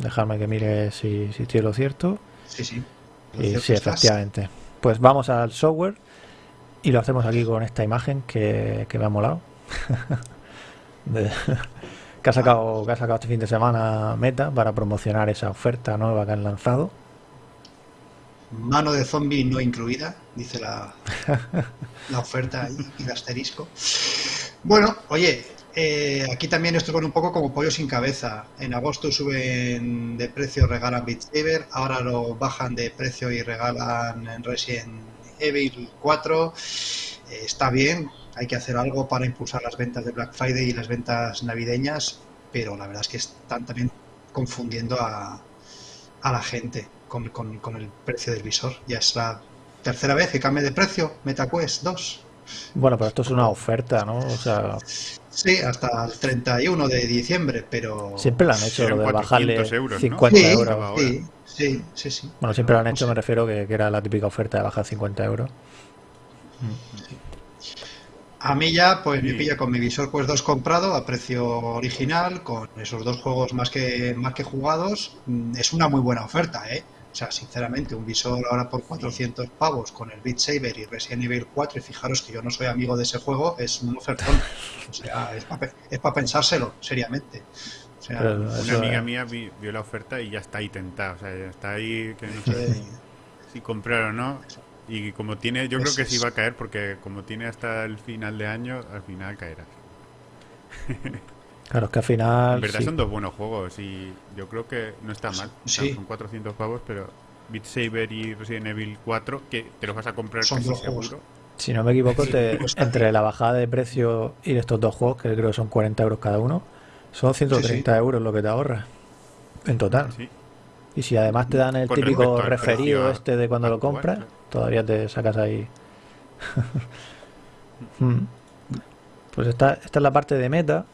Dejarme que mire si, si estoy lo cierto. Sí, sí. y sí, efectivamente. Pues vamos al software. Y lo hacemos aquí con esta imagen que, me ha molado. *laughs* que, ha sacado, que ha sacado este fin de semana Meta para promocionar esa oferta nueva que han lanzado. Mano de zombie no incluida, dice la, *laughs* la oferta y, el asterisco. Bueno, oye, eh, aquí también esto con un poco como pollo sin cabeza. En agosto suben de precio, regalan Beat Saber, ahora lo bajan de precio y regalan Resident Evil 4 eh, está bien, hay que hacer algo para impulsar las ventas de Black Friday y las ventas navideñas, pero la verdad es que están también confundiendo a, a la gente con, con, el precio del visor. Ya es la tercera vez que cambia de precio MetaQuest 2. Bueno, pero esto es una oferta, ¿no? O sea... Sí, hasta el 31 de diciembre, pero... Siempre lo han hecho, lo de bajarle 50 euros. Sí, Sí, sí, sí. Bueno, siempre lo han hecho, me refiero que, era la típica oferta de bajar 50 euros. A mí ya, pues me pilla con mi visor Quest 2 comprado a precio original, con esos dos juegos más que, más que jugados. Mm, es una muy buena oferta, ¿eh? O sea, sinceramente, un visor ahora por 400 pavos con el Beat Saber y Resident Evil 4, y fijaros que yo no soy amigo de ese juego, es un ofertón. O sea, *laughs* es para pensárselo, seriamente una amiga mía vio la oferta y ya está ahí tentada, o sea, ya está ahí que no sé si, comprar o no. Y como tiene, yo creo que sí va a caer porque como tiene hasta el final de año, al final caerá. *laughs* Claro, es que al final. En verdad son dos buenos juegos y yo creo que no está mal. son 400 pavos, pero Beat Saber y Resident Evil 4, que te los vas a comprar casi seguro. Si no me equivoco, *laughs* entre la bajada de precio y estos dos juegos, que creo que son 40 euros cada uno, son 130 euros lo que te ahorras en total. Y si además te dan el típico referido este de cuando lo compras, todavía te sacas ahí. *laughs* Mm. pues esta, esta es la parte de meta.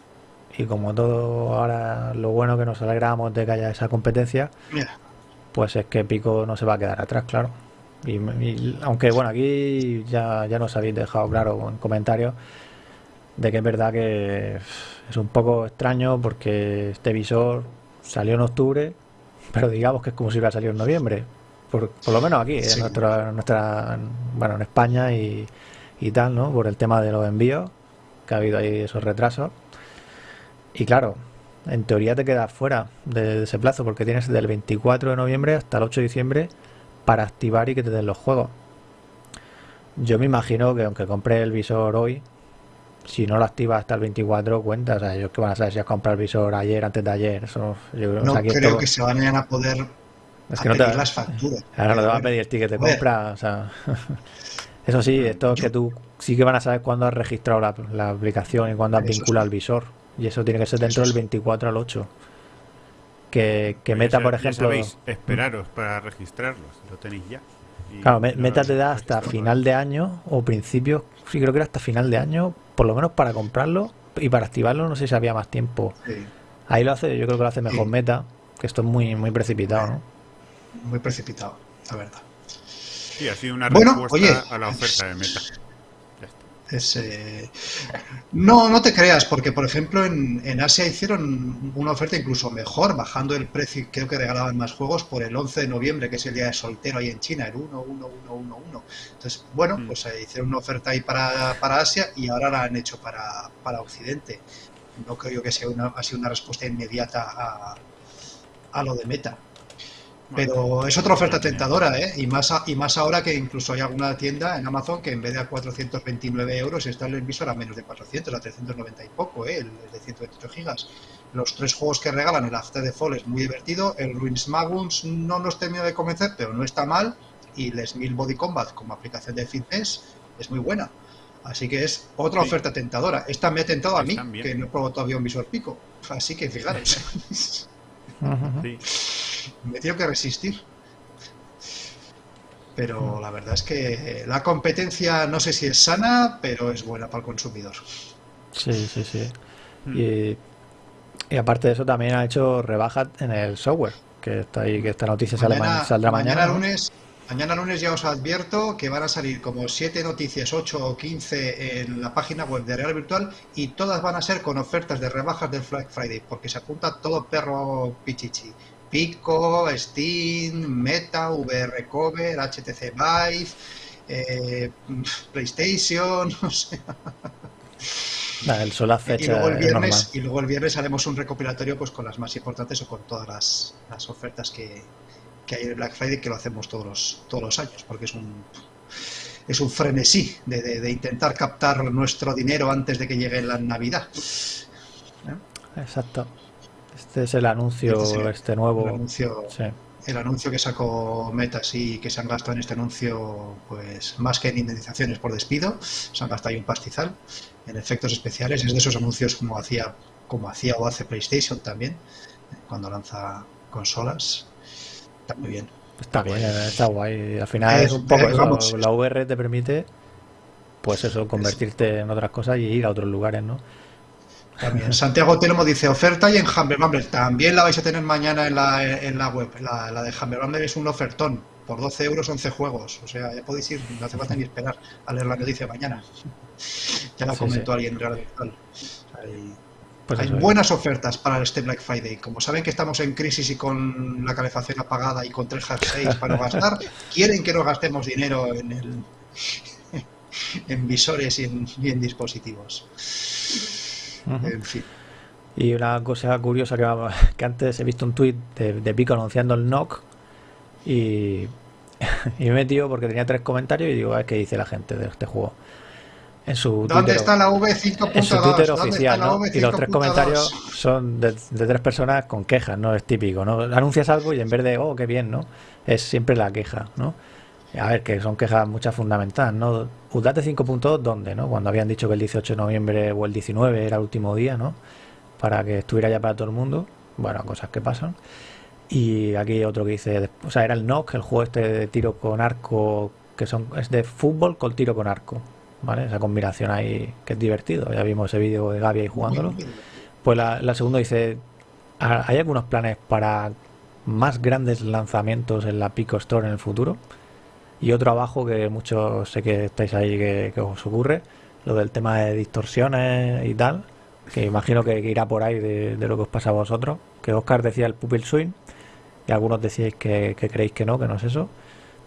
Y como todo ahora lo bueno que nos alegramos de que haya esa competencia, pues es que Pico no se va a quedar atrás, claro. Y, aunque bueno, aquí ya, ya nos habéis dejado claro en comentarios de que es verdad que es un poco extraño porque este visor salió en octubre, pero digamos que es como si hubiera salido en noviembre. Por, lo menos aquí, en, nuestra, nuestra, bueno, en España y, y tal, ¿no? Por el tema de los envíos, que ha habido ahí esos retrasos. Y claro, en teoría te quedas fuera de, ese plazo porque tienes del 24 de noviembre hasta el 8 de diciembre para activar y que te den los juegos. Yo me imagino que aunque compre el visor hoy, si no lo activa hasta el 24 cuenta, o sea, ellos que van a saber si has comprado el visor ayer, antes de ayer, eso no creo que se vayan a poder es que no te, las facturas. Ahora no te van a pedir el ticket de compra, o sea, *laughs* eso sí, esto es que tú sí que van a saber cuándo has registrado la, aplicación y cuándo has vinculado el visor, y eso tiene que ser dentro del 24 al 8. Que, que Meta, por ejemplo... Sabéis, esperaros para registrarlos, lo tenéis ya. claro, Meta te da hasta final de año o principio, sí creo que era hasta final de año, por lo menos para comprarlo y para activarlo no sé si había más tiempo. Ahí lo hace, yo creo que lo hace mejor Meta, que esto es muy, muy precipitado, ¿no? Muy precipitado, la verdad. Sí, ha sido una respuesta a la oferta de Meta. Eh, no, no te creas, porque por ejemplo en, Asia hicieron una oferta incluso mejor, bajando el precio, creo que regalaban más juegos por el 11 de noviembre, que es el día de soltero ahí en China, el 1, 1, 1, 1, 1. Entonces, bueno, mm. pues eh, hicieron una oferta ahí para, Asia y ahora la han hecho para, para Occidente. No creo que sea una, ha sido una respuesta inmediata a, a lo de Meta. Pero es otra oferta tentadora, ¿eh? Y más, y más ahora que incluso hay alguna tienda en Amazon que en vez de a 429 euros está el visor a menos de 400, a 390 y poco, ¿eh? El, de 128 gigas. Los tres juegos que regalan, el After the Fall es muy divertido, el Ruins Maguns no nos termina de convencer, pero no está mal, y el Smil Body Combat como aplicación de fitness es muy buena. Así que es otra oferta tentadora. Esta me ha tentado a mí, que no he probado todavía un visor pico. Así que fijaros. *laughs* sí me tengo que resistir. Pero la verdad es que la competencia no sé si es sana, pero es buena para el consumidor. Sí, sí, sí. Mm. Y, aparte de eso también ha hecho rebajas en el software, que está ahí, que esta noticia saldrá mañana. Mañana lunes, mañana lunes ya os advierto que van a salir como 7 noticias, 8 o 15 en la página web de Real Virtual y todas van a ser con ofertas de rebajas del Black Friday, porque se apunta todo perro pichichi. Pico, Steam, Meta, VR Cover, HTC Vive, eh, PlayStation, *laughs* no sé. el fecha y luego el viernes y luego el viernes haremos un recopilatorio pues con las más importantes o con todas las, ofertas que, hay en el Black Friday que lo hacemos todos los, todos los años porque es un es un frenesí de, intentar captar nuestro dinero antes de que llegue la Navidad. Exacto. Este es el anuncio, este, este nuevo. El anuncio, el anuncio que sacó Meta, sí, que se han gastado en este anuncio, pues más que en indemnizaciones por despido, se han gastado ahí un pastizal en efectos especiales. Es de esos anuncios como hacía, como hacía o hace PlayStation también, cuando lanza consolas. Está muy bien. Está bien, está guay. Al final es, un poco la VR te permite, pues eso, convertirte en otras cosas y ir a otros lugares, ¿no? También. Santiago Telmo dice oferta y en Humble Bundle. También la vais a tener mañana en la, en la web. La, la de Humble Bundle es un ofertón. Por 12 euros, 11 juegos. O sea, ya podéis ir, no hace falta ni esperar a leer la noticia mañana. *laughs* Ya la comentó alguien real pues hay buenas ofertas para este Black Friday. Como saben que estamos en crisis y con la calefacción apagada y con tres jerseys para no *laughs* gastar, quieren que no gastemos dinero en el *laughs* en visores y en, y en dispositivos. Y una cosa curiosa que, que antes he visto un tuit de, Pico anunciando el NOC y, *laughs* y me he metido porque tenía tres comentarios y digo, a ver qué dice la gente de este juego. En su ¿Dónde está la V5.2? En su Twitter oficial, Y los tres comentarios son de, tres personas con quejas, ¿no? Es típico, ¿no? Anuncias algo y en vez de, oh, qué bien, ¿no? Es siempre la queja, ¿no? A ver, que son quejas muchas fundamentales, ¿no? Udate 5.2, ¿dónde, no? Cuando habían dicho que el 18 de noviembre o el 19 era el último día, ¿no? Para que estuviera ya para todo el mundo. Bueno, cosas que pasan. Y aquí otro que dice, o sea, era el NOC, el juego este de tiro con arco, que son es de fútbol con tiro con arco, ¿vale? Esa combinación ahí que es divertido. Ya vimos ese vídeo de Gaby ahí jugándolo. Pues la, la segunda dice, ¿hay algunos planes para más grandes lanzamientos en la Pico Store en el futuro? Y otro abajo que muchos sé que estáis ahí que, os ocurre, lo del tema de distorsiones y tal, que imagino que, irá por ahí de, lo que os pasa a vosotros. Que Oscar decía el pupil swing y algunos decíais que, creéis que no, que no es eso,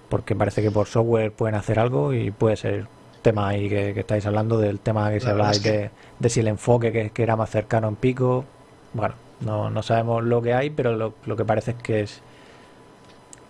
porque parece que por software pueden hacer algo y puede ser tema ahí que, estáis hablando del tema que se habla de, de, si el enfoque que, que, era más cercano en pico. Bueno, no, no sabemos lo que hay, pero lo, lo que parece es que es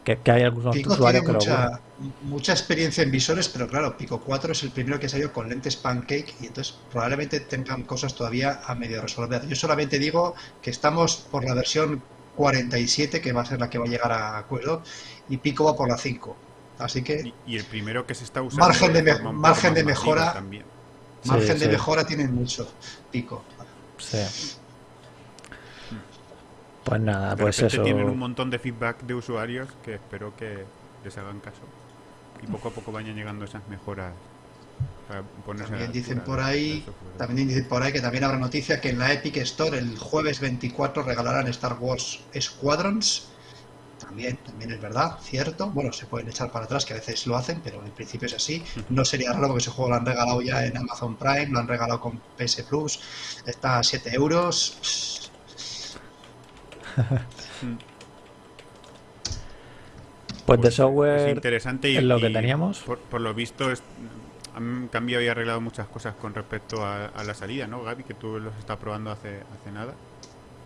que, hay algunos usuarios que mucha, mucha experiencia en visores, pero claro, Pico 4 es el primero que salió con lentes pancake y entonces probablemente tengan cosas todavía a medio resolver. Yo solamente digo que estamos por la versión 47, que va a ser la que va a llegar a acuerdo, y Pico va por la 5. Así que. Y, el primero que se está usando. Margen de, margen de mejora. También. Margen de mejora tienen mucho, Pico. Sí. Pues nada, pues eso. Tienen un montón de feedback de usuarios que espero que les hagan caso. y poco a poco vayan llegando esas mejoras también dicen por ahí también dicen por ahí que también habrá noticia que en la Epic Store el jueves 24 regalarán Star Wars Squadrons también, también es verdad, cierto. Bueno, se pueden echar para atrás, que a veces lo hacen, pero en principio es así. No sería raro porque ese juego lo han regalado ya en Amazon Prime, lo han regalado con PS Plus, está a 7 euros. *laughs* pues de software es interesante y, lo que teníamos. Por, lo visto han cambiado y arreglado muchas cosas con respecto a, la salida, ¿no, Gaby? Que tú los estás probando hace, hace nada,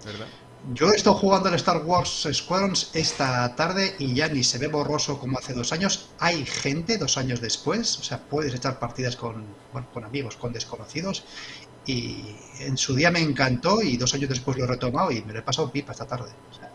¿verdad? Yo he estado jugando al Star Wars Squadrons esta tarde y ya ni se ve borroso como hace dos años. Hay gente dos años después, o sea, puedes echar partidas con, con amigos, con desconocidos. Y en su día me encantó y dos años después lo he retomado y me lo he pasado pipa esta tarde. O sea,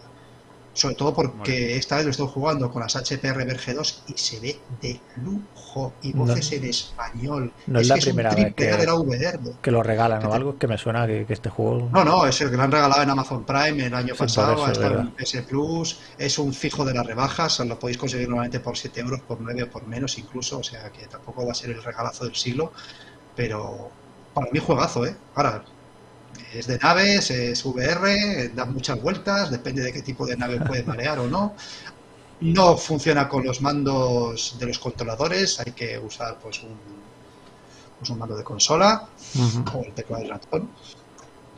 sobre todo porque esta vez lo estoy jugando con las HPR Verge 2 y se ve de lujo. Y voces en español. No es, la primera vez que, lo regalan o algo que me suena que, este juego. No, no, es el que lo han regalado en Amazon Prime el año pasado. en PS Plus. Es un fijo de las rebajas. Lo podéis conseguir normalmente por 7 euros, por 9 o por menos incluso. O sea que tampoco va a ser el regalazo del siglo. Pero para mí juegazo, ¿eh? Ahora, es de naves, es VR, da muchas vueltas, depende de qué tipo de nave puede marear o no. No funciona con los mandos de los controladores, hay que usar pues un, pues, un mando de consola o el teclado del ratón.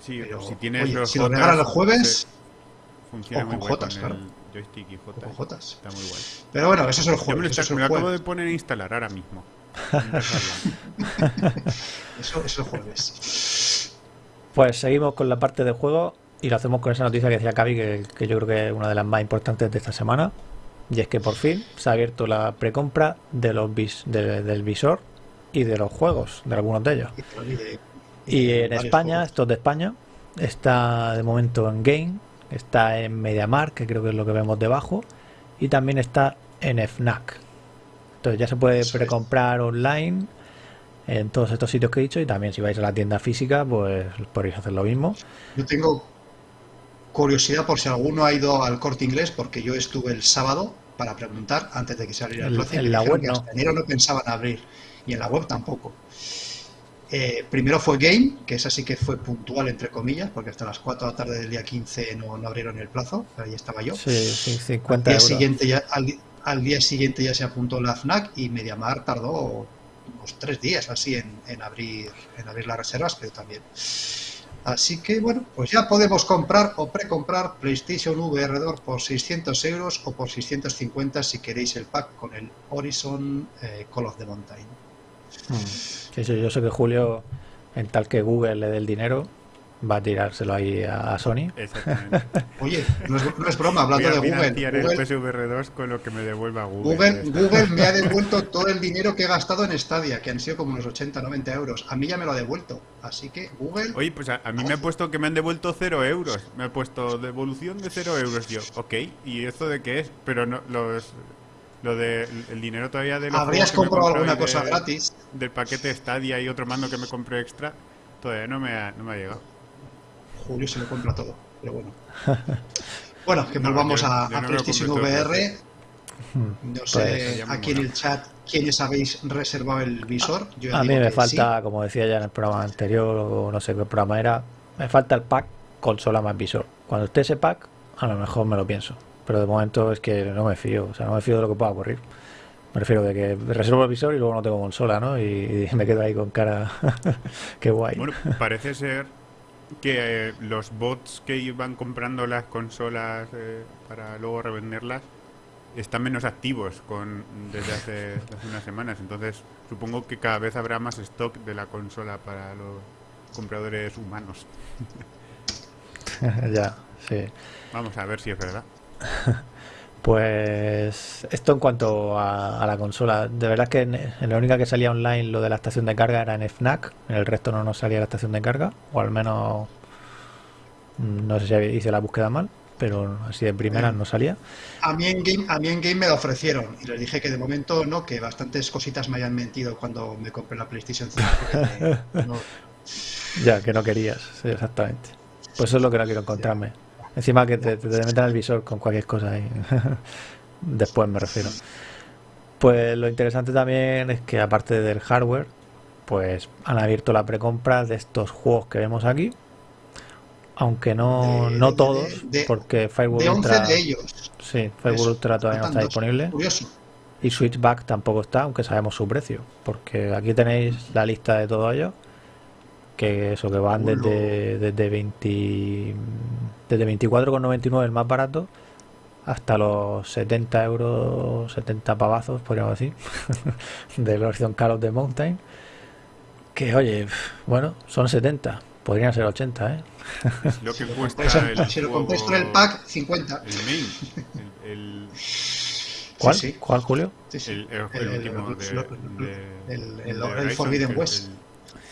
Sí, Pero, si tienes los si lo regalan el jueves, funciona con Jotas, claro. Joystick y Jotas. Está muy guay. Pero bueno, eso es el jueves. Yo me lo, acabo de poner a instalar ahora mismo. *laughs* eso es el jueves. Pues seguimos con la parte de juego y lo hacemos con esa noticia que decía Cavi, que, yo creo que es una de las más importantes de esta semana. Y es que por fin se ha abierto la precompra de los vis, del visor y de los juegos, de algunos de ellos. Y en España, esto es de España, está de momento en Game, está en MediaMark, que creo que es lo que vemos debajo, y también está en FNAC. Entonces ya se puede precomprar online en todos estos sitios que he dicho y también si vais a la tienda física pues podéis hacer lo mismo. Yo tengo curiosidad por si alguno ha ido al corte inglés porque yo estuve el sábado para preguntar antes de que saliera el plazo. En la web no. enero no pensaban abrir y en la web tampoco. Eh, primero fue Game, que es así que fue puntual, entre comillas, porque hasta las 4 de la tarde del día 15 no, no abrieron el plazo, ahí estaba yo. Sí, sí, 50 al día Siguiente ya, al, día siguiente ya se apuntó la FNAC y Mediamar tardó unos tres días así en, abrir, en abrir las reservas, pero también. Así que bueno, pues ya podemos comprar o precomprar PlayStation VR 2 por 600 euros o por 650 si queréis el pack con el Horizon eh, Call of the Mountain. Hmm. yo sé que Julio, en tal que Google le dé el dinero, va a tirárselo ahí a, Sony. Exactamente. *laughs* Oye, no es, broma, hablando de Google. Google el PSVR 2 con lo que me devuelva Google. Google, me ha *laughs* devuelto todo el dinero que he gastado en Stadia, que han sido como unos 80, 90 euros. A mí ya me lo ha devuelto. Así que Google. Oye, pues a, mí me ha puesto que me han devuelto 0 euros. Me ha puesto devolución de 0 euros. Yo, ok, ¿y esto de qué es? Pero no, los. Lo de el dinero todavía de los ¿Habrías comprado alguna cosa gratis? Del paquete Stadia y otro mando que me compré extra, todavía no me no me ha llegado. Julio se lo compra todo, pero bueno. *laughs* Bueno, que volvamos a, PlayStation VR. No pues, sé aquí en el chat quiénes habéis reservado el visor. a mí me falta, como decía ya en el programa anterior, o no sé qué programa era, me falta el pack consola más visor. Cuando esté ese pack, a lo mejor me lo pienso. Pero de momento es que no me fío, o sea, no me fío de lo que pueda ocurrir. Me refiero de que reservo el visor y luego no tengo consola, ¿no? Y, me quedo ahí con cara. *laughs* Qué guay. Bueno, parece ser que eh, los bots que iban comprando las consolas eh, para luego revenderlas están menos activos con desde hace, *laughs* unas semanas. Entonces, supongo que cada vez habrá más stock de la consola para los compradores humanos. *laughs* ya, sí. Vamos a ver si es verdad. *laughs* Pues esto en cuanto a, la consola, de verdad que en, la única que salía online lo de la estación de carga era en FNAC, en el resto no nos salía la estación de carga, o al menos mm, no sé si hice la búsqueda mal, pero así de primera no salía. A mí, en game, a mí en Game me lo ofrecieron y les dije que de momento no, que bastantes cositas me hayan mentido cuando me compré la PlayStation 5. *laughs* Ya, que no querías, exactamente. Pues eso es lo que no quiero encontrarme. Encima que te, te, metan el visor con cualquier cosa ahí. *laughs* Después me refiero. Pues lo interesante también es que aparte del hardware, pues han abierto la precompra de estos juegos que vemos aquí. Aunque no, no todos, porque Firewall Ultra. de ellos. Sí, Firewall Ultra todavía no está disponible. Curioso. Y Switchback tampoco está, aunque sabemos su precio. Porque aquí tenéis la lista de todo ello. Que eso, que van desde, desde 20, desde 24,99 el más barato hasta los 70 euros, 70 pavazos, podríamos decir, del Horizon Call of the Mountain. Que oye, bueno, son 70, podrían ser 80, ¿eh? lo que cuesta el si lo compras con el pack, 50. El main. El, *laughs* ¿Cuál? ¿Cuál, Julio? El, el, último de, el, Forbidden West.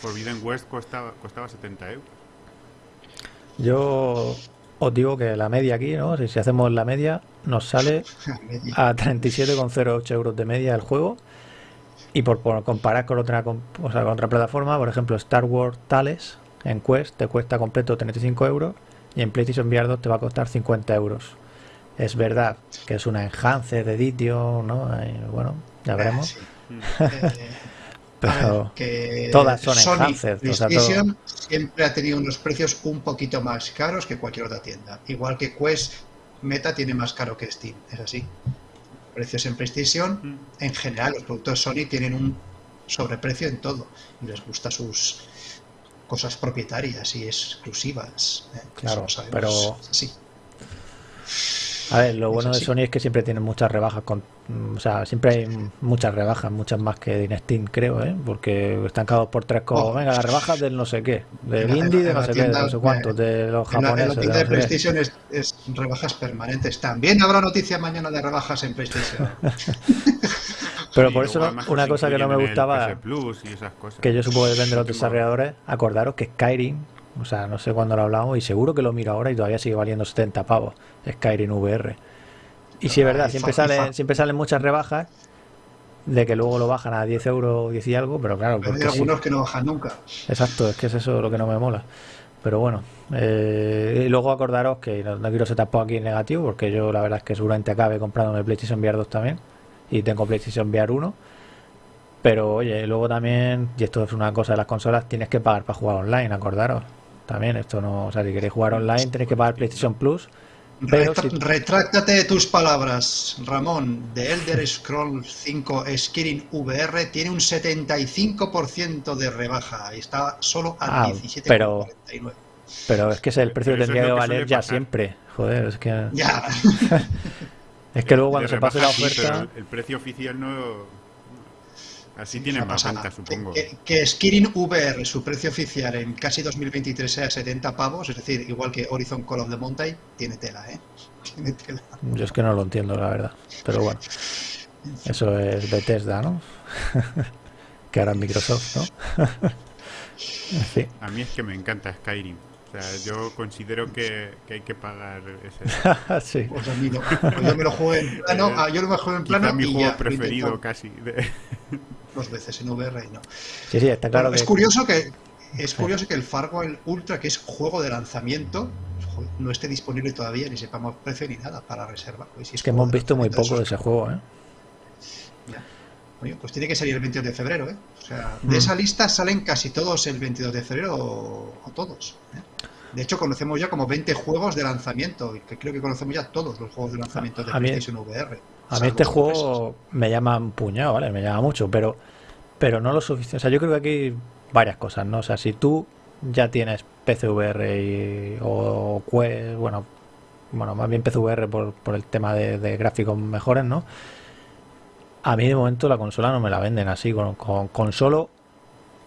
Forbidden West costaba, costaba 70 euros. Yo os digo que la media aquí, ¿no? Si, hacemos la media, nos sale *laughs* a 37,08 euros de media el juego. Y por, comparar con otra, con otra plataforma, por ejemplo, Star Wars Tales en Quest te cuesta completo 35 euros y en PlayStation VR 2 te va a costar 50 euros. Es verdad que es una enhance de edition, ¿no? bueno, ya veremos. *laughs* pero que todas son Sony PlayStation siempre ha tenido unos precios un poquito más caros que cualquier otra tienda. Igual que Quest Meta tiene más caro que Steam, es así. Precios en PlayStation, mm. en general, los productos Sony tienen un sobreprecio en todo y les gusta sus cosas propietarias y exclusivas. ¿eh? Claro, pero sí. A ver, lo bueno de Sony es que siempre tienen muchas rebajas con o sea, siempre hay muchas rebajas, muchas más que en Steam, creo, ¿eh? Porque están cada por tres como, oh. venga, las rebajas del no sé qué, del indie, de no sé qué, de no sé cuántos, de los japoneses. En la, de, PlayStation es, rebajas permanentes. También habrá noticia mañana de rebajas en PlayStation. *laughs* Pero por eso una cosa que no me gustaba, que yo supongo que depende de los desarrolladores, acordaros que Skyrim, o sea, no sé cuándo lo hablamos y seguro que lo miro ahora y todavía sigue valiendo 70 pavos, Skyrim VR. Y sí, es verdad, siempre salen, siempre salen muchas rebajas de que luego lo bajan a 10 euros, 10 y algo, pero claro. Pero hay algunos que no bajan nunca. Exacto, es que es eso lo que no me mola. Pero bueno, eh, y luego acordaros que no, quiero ser tampoco aquí negativo, porque yo la verdad es que seguramente acabe comprándome PlayStation VR 2 también, y tengo PlayStation VR 1. Pero oye, luego también, y esto es una cosa de las consolas, tienes que pagar para jugar online, acordaros. También, esto no, o sea, si queréis jugar online tenéis que pagar PlayStation Plus Retráctate de tus palabras, Ramón. The Elder Scrolls 5 Skyrim VR tiene un 75% de rebaja. Está solo a ah, 17,49. Pero, pero es que es el precio que tendría que valer ya siempre. Joder, es que. Ya. *laughs* es que luego cuando se pase la oferta. el precio oficial no Así tiene más venta, supongo. Que, que, Skirin VR, su precio oficial en casi 2023 sea 70 pavos, es decir, igual que Horizon Call of the Mountain, tiene tela, ¿eh? *laughs* Tiene tela. Yo es que no lo entiendo, la verdad. Pero bueno, eso es Bethesda, ¿no? *laughs* que ahora Microsoft, ¿no? *laughs* sí. A mí es que me encanta Skyrim. O sea, yo considero que, que hay que pagar ese. sí. Pues a mí no. Pues yo me lo juego en plano. Eh, ah, yo lo juego en plano. mi juego preferido casi. De dos veces en VR y no. Sí, sí, está claro. Es curioso que es curioso que el Farwell Ultra, que es juego de lanzamiento, no esté disponible todavía, ni sepamos precio ni nada para reserva. Pues es que hemos visto muy poco de ese juego, ¿eh? pues tiene que salir el 22 de febrero, ¿eh? O sea, de mm. esa lista salen casi todos el 22 de febrero o, todos. ¿eh? De hecho, conocemos ya como 20 juegos de lanzamiento, que creo que conocemos ya todos los juegos de lanzamiento de PlayStation VR. A mí este juego me llama un puñado, ¿vale? Me llama mucho, pero, pero no lo suficiente. O sea, yo creo que aquí hay varias cosas, ¿no? O sea, si tú ya tienes PCVR y, o bueno, bueno, más bien PCVR por, por el tema de, gráficos mejores, ¿no? A mí de momento la consola no me la venden así, con, con, solo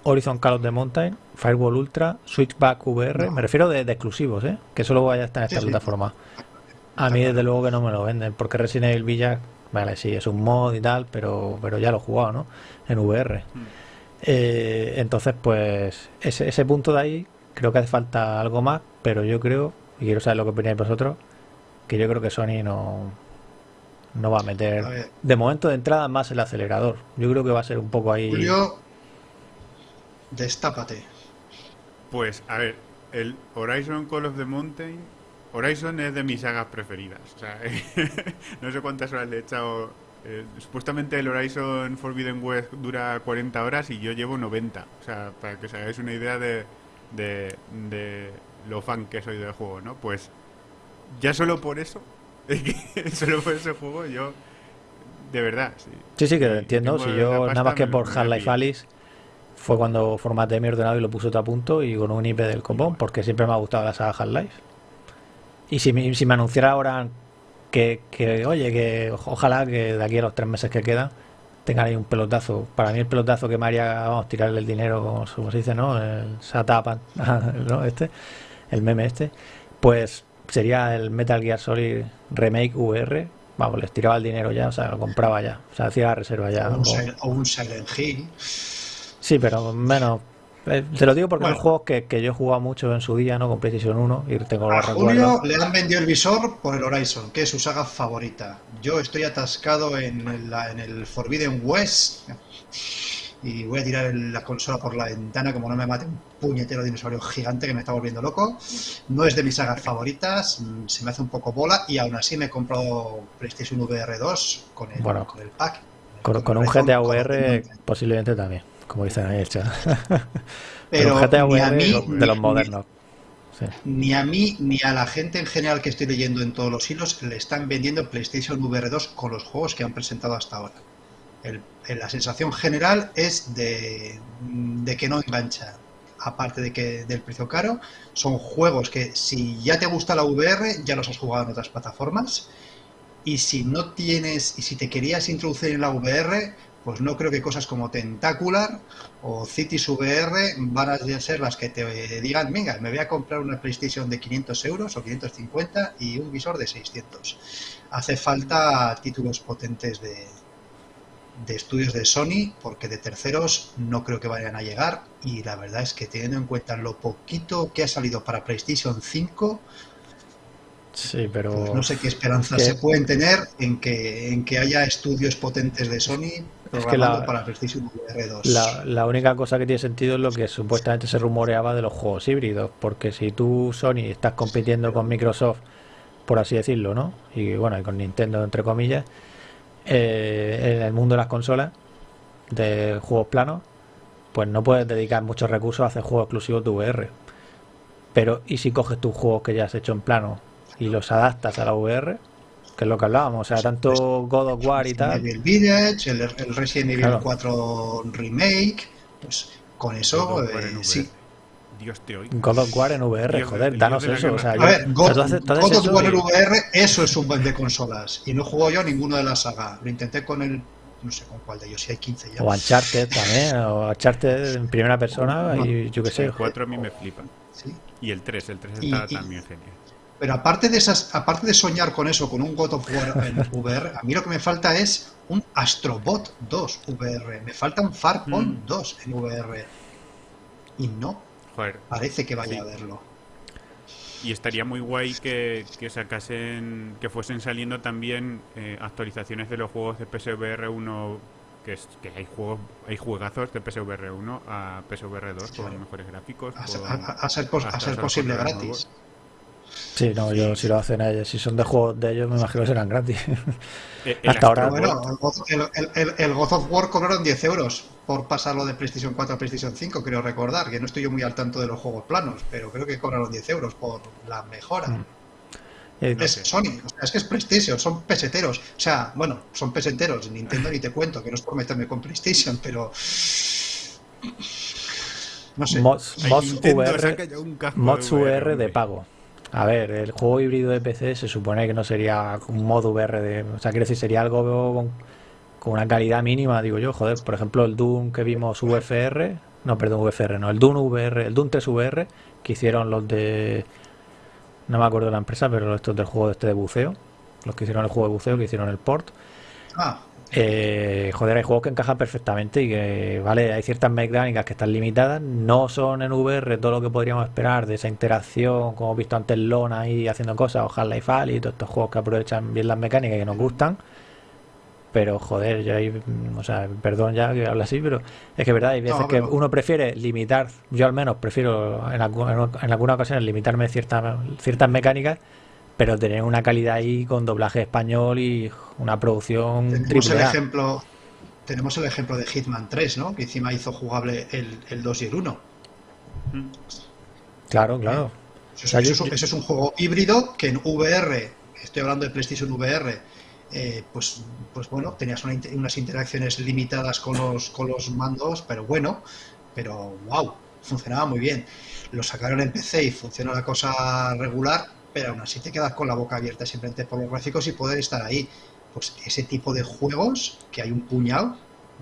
Horizon Call of the Mountain, Firewall Ultra, Switchback VR, me refiero de, exclusivos, ¿eh? Que solo vaya a estar en esta plataforma. A mí desde luego que no me lo venden, porque Resident Evil Villa, vale, sí, es un mod y tal, pero, pero ya lo he jugado, ¿no? En VR. Mm. Eh, entonces, pues, ese, ese punto de ahí, creo que hace falta algo más, pero yo creo, y quiero saber lo que opináis vosotros, que yo creo que Sony no, no va a meter de momento de entrada más el acelerador. Yo creo que va a ser un poco ahí. Julio, destápate. Pues, a ver, el Horizon Call of the Mountain Horizon es de mis sagas preferidas. O sea, *laughs* no sé cuántas horas le he echado Eh, supuestamente el Horizon Forbidden West dura 40 horas y yo llevo 90. O sea, para que os hagáis una idea de, de, de lo fan que soy del juego, ¿no? Pues ya solo por eso, *laughs* solo por ese juego yo, de verdad, sí. Sí, sí, que lo entiendo. Si yo, nada más que por Half-Life Alice, fue cuando formateé mi ordenador y lo puse todo a punto y con un IP del copón, porque siempre me ha gustado la saga Half-Life. Y si me, si me anunciara ahora que, que, oye, que ojalá que de aquí a los tres meses que quedan tengan ahí un pelotazo. Para mí el pelotazo que me haría, vamos, tirarle el dinero, como, se dice, ¿no? El Satapan, *laughs* ¿no? Este, el meme este, pues sería el Metal Gear Solid Remake VR. Vamos, les tiraba el dinero ya, o sea, lo compraba ya, o sea, hacía la reserva ya. O un, Silent Hill. Sí, pero menos. Eh, te lo digo porque bueno. juegos que, que, yo he jugado mucho en su día, ¿no? Con PlayStation 1 y tengo los Julio le han vendido el visor por el Horizon, que es su saga favorita. Yo estoy atascado en el, en el Forbidden West y voy a tirar la consola por la ventana como no me mate un puñetero dinosaurio gigante que me está volviendo loco. No es de mis sagas favoritas, mm, se me hace un poco bola y aún así me he comprado PlayStation VR 2 con el, con el pack. Con, con un GTA VR posiblemente también, como dicen ahí el chat. *laughs* Pero, Pero GTA VR mí, de los modernos. Sí. Ni a mí ni a la gente en general que estoy leyendo en todos los hilos le están vendiendo PlayStation VR 2 con los juegos que han presentado hasta ahora. El, la sensación general es de, de, que no engancha. Aparte de que del precio caro, son juegos que si ya te gusta la VR, ya los has jugado en otras plataformas. Y si no tienes, y si te querías introducir en la VR, pues no creo que cosas como Tentacular o Cities VR van a ser las que te digan, venga, me voy a comprar una PlayStation de 500 euros o 550 y un visor de 600. Hace falta títulos potentes de, de estudios de Sony, porque de terceros no creo que vayan a llegar. Y la verdad es que teniendo en cuenta lo poquito que ha salido para PlayStation 5, sí, pero pues no sé qué esperanzas se pueden tener en que, en que haya estudios potentes de Sony es que la, para PlayStation VR 2. La, la, única cosa que tiene sentido es lo que supuestamente se rumoreaba de los juegos híbridos, porque si tú, Sony, estás compitiendo con Microsoft, por así decirlo, ¿no? Y bueno, y con Nintendo, entre comillas, eh, en el mundo de las consolas de juegos planos, pues no puedes dedicar muchos recursos a hacer juegos exclusivos de VR. Pero, ¿y si coges tus juegos que ya has hecho en plano y los adaptas a la VR? Que es lo que hablábamos, o sea, tanto God of War y tal. El Village, el, el Resident Evil claro. 4 Remake, pues con eso, eh, sí. Dios te oiga. God of War en VR, Dios joder, de- danos eso. O sea, A yo- ver, God, ¿tú haces- tú haces God of War y- en VR, eso es un buen de consolas. Y no juego yo a ninguno de la saga. Lo intenté con el. No sé con cuál de ellos, si hay 15 ya. O Uncharted también, o Uncharted en primera persona y yo qué sé. El 4 a mí me flipa. Sí. Y el 3, el 3 Y- está y- también genial. Pero aparte de esas, aparte de soñar con eso, con un God of War en *laughs* VR, a mí lo que me falta es un Astrobot 2 VR. Me falta un Farpoint Mm. 2 en VR. Y no Joder, parece que vaya Sí. a verlo. y estaría muy guay que, que sacasen, que fuesen saliendo también eh, actualizaciones de los juegos de PSVR 1, que, es, que hay juegos, hay juegazos de PSVR 1 a PSVR 2 Claro. con mejores gráficos. A con- a- a ser pos- a ser posible gratis. nuevos. Sí, no, yo si lo hacen ellos, si son de juegos de ellos, me imagino que serán gratis. Eh, *laughs* el Hasta ahora- Bueno, el God, el- el- el- el God of War cobraron 10 euros por pasarlo de PlayStation 4 a PlayStation 5, creo recordar, que no estoy yo muy al tanto de los juegos planos, pero creo que cobraron 10 euros por la mejora. Mm. Eh, Es. Sony, o sea, es que es PlayStation, son peseteros. O sea, bueno, son peseteros. Nintendo ni te cuento, que no es por meterme con PlayStation, pero. No sé. mods, mods VR, mods de VR de pago. A ver, el juego híbrido de PC se supone que no sería un mod VR de, o sea, quiero decir, sería algo con, una calidad mínima, digo yo, joder, por ejemplo, el Doom que vimos VFR, no, perdón, VFR, no, el Doom VR, el Doom 3 VR que hicieron los de no me acuerdo la empresa, pero estos del juego este de buceo, los que hicieron el juego de buceo, que hicieron el port, Ah, eh, joder, hay juegos que encajan perfectamente y que, vale, hay ciertas mecánicas que están limitadas, no son en VR todo lo que podríamos esperar de esa interacción, como hemos visto antes Lona ahí haciendo cosas, o Half-Life Alyx y todos estos juegos que aprovechan bien las mecánicas y que nos gustan, pero joder, ya hay, mm, o sea, perdón ya que habla así, pero es que verdad, hay veces No, que uno prefiere limitar, yo al menos prefiero en, algu- en algunas ocasiones limitarme ciertas ciertas mecánicas pero tener una calidad ahí con doblaje español y una producción tenemos el ejemplo tenemos el ejemplo de Hitman 3 ¿no? que encima hizo jugable el, el 2 y el 1 claro claro eso, es un juego híbrido que en VR estoy hablando de PlayStation VR eh, pues, pues bueno, tenías unas interacciones limitadas con los, con los mandos, pero bueno, pero wow, funcionaba muy bien. Lo sacaron en PC y funciona la cosa regular, pero aún así te quedas con la boca abierta simplemente por los gráficos y poder estar ahí. Pues ese tipo de juegos, que hay un puñal,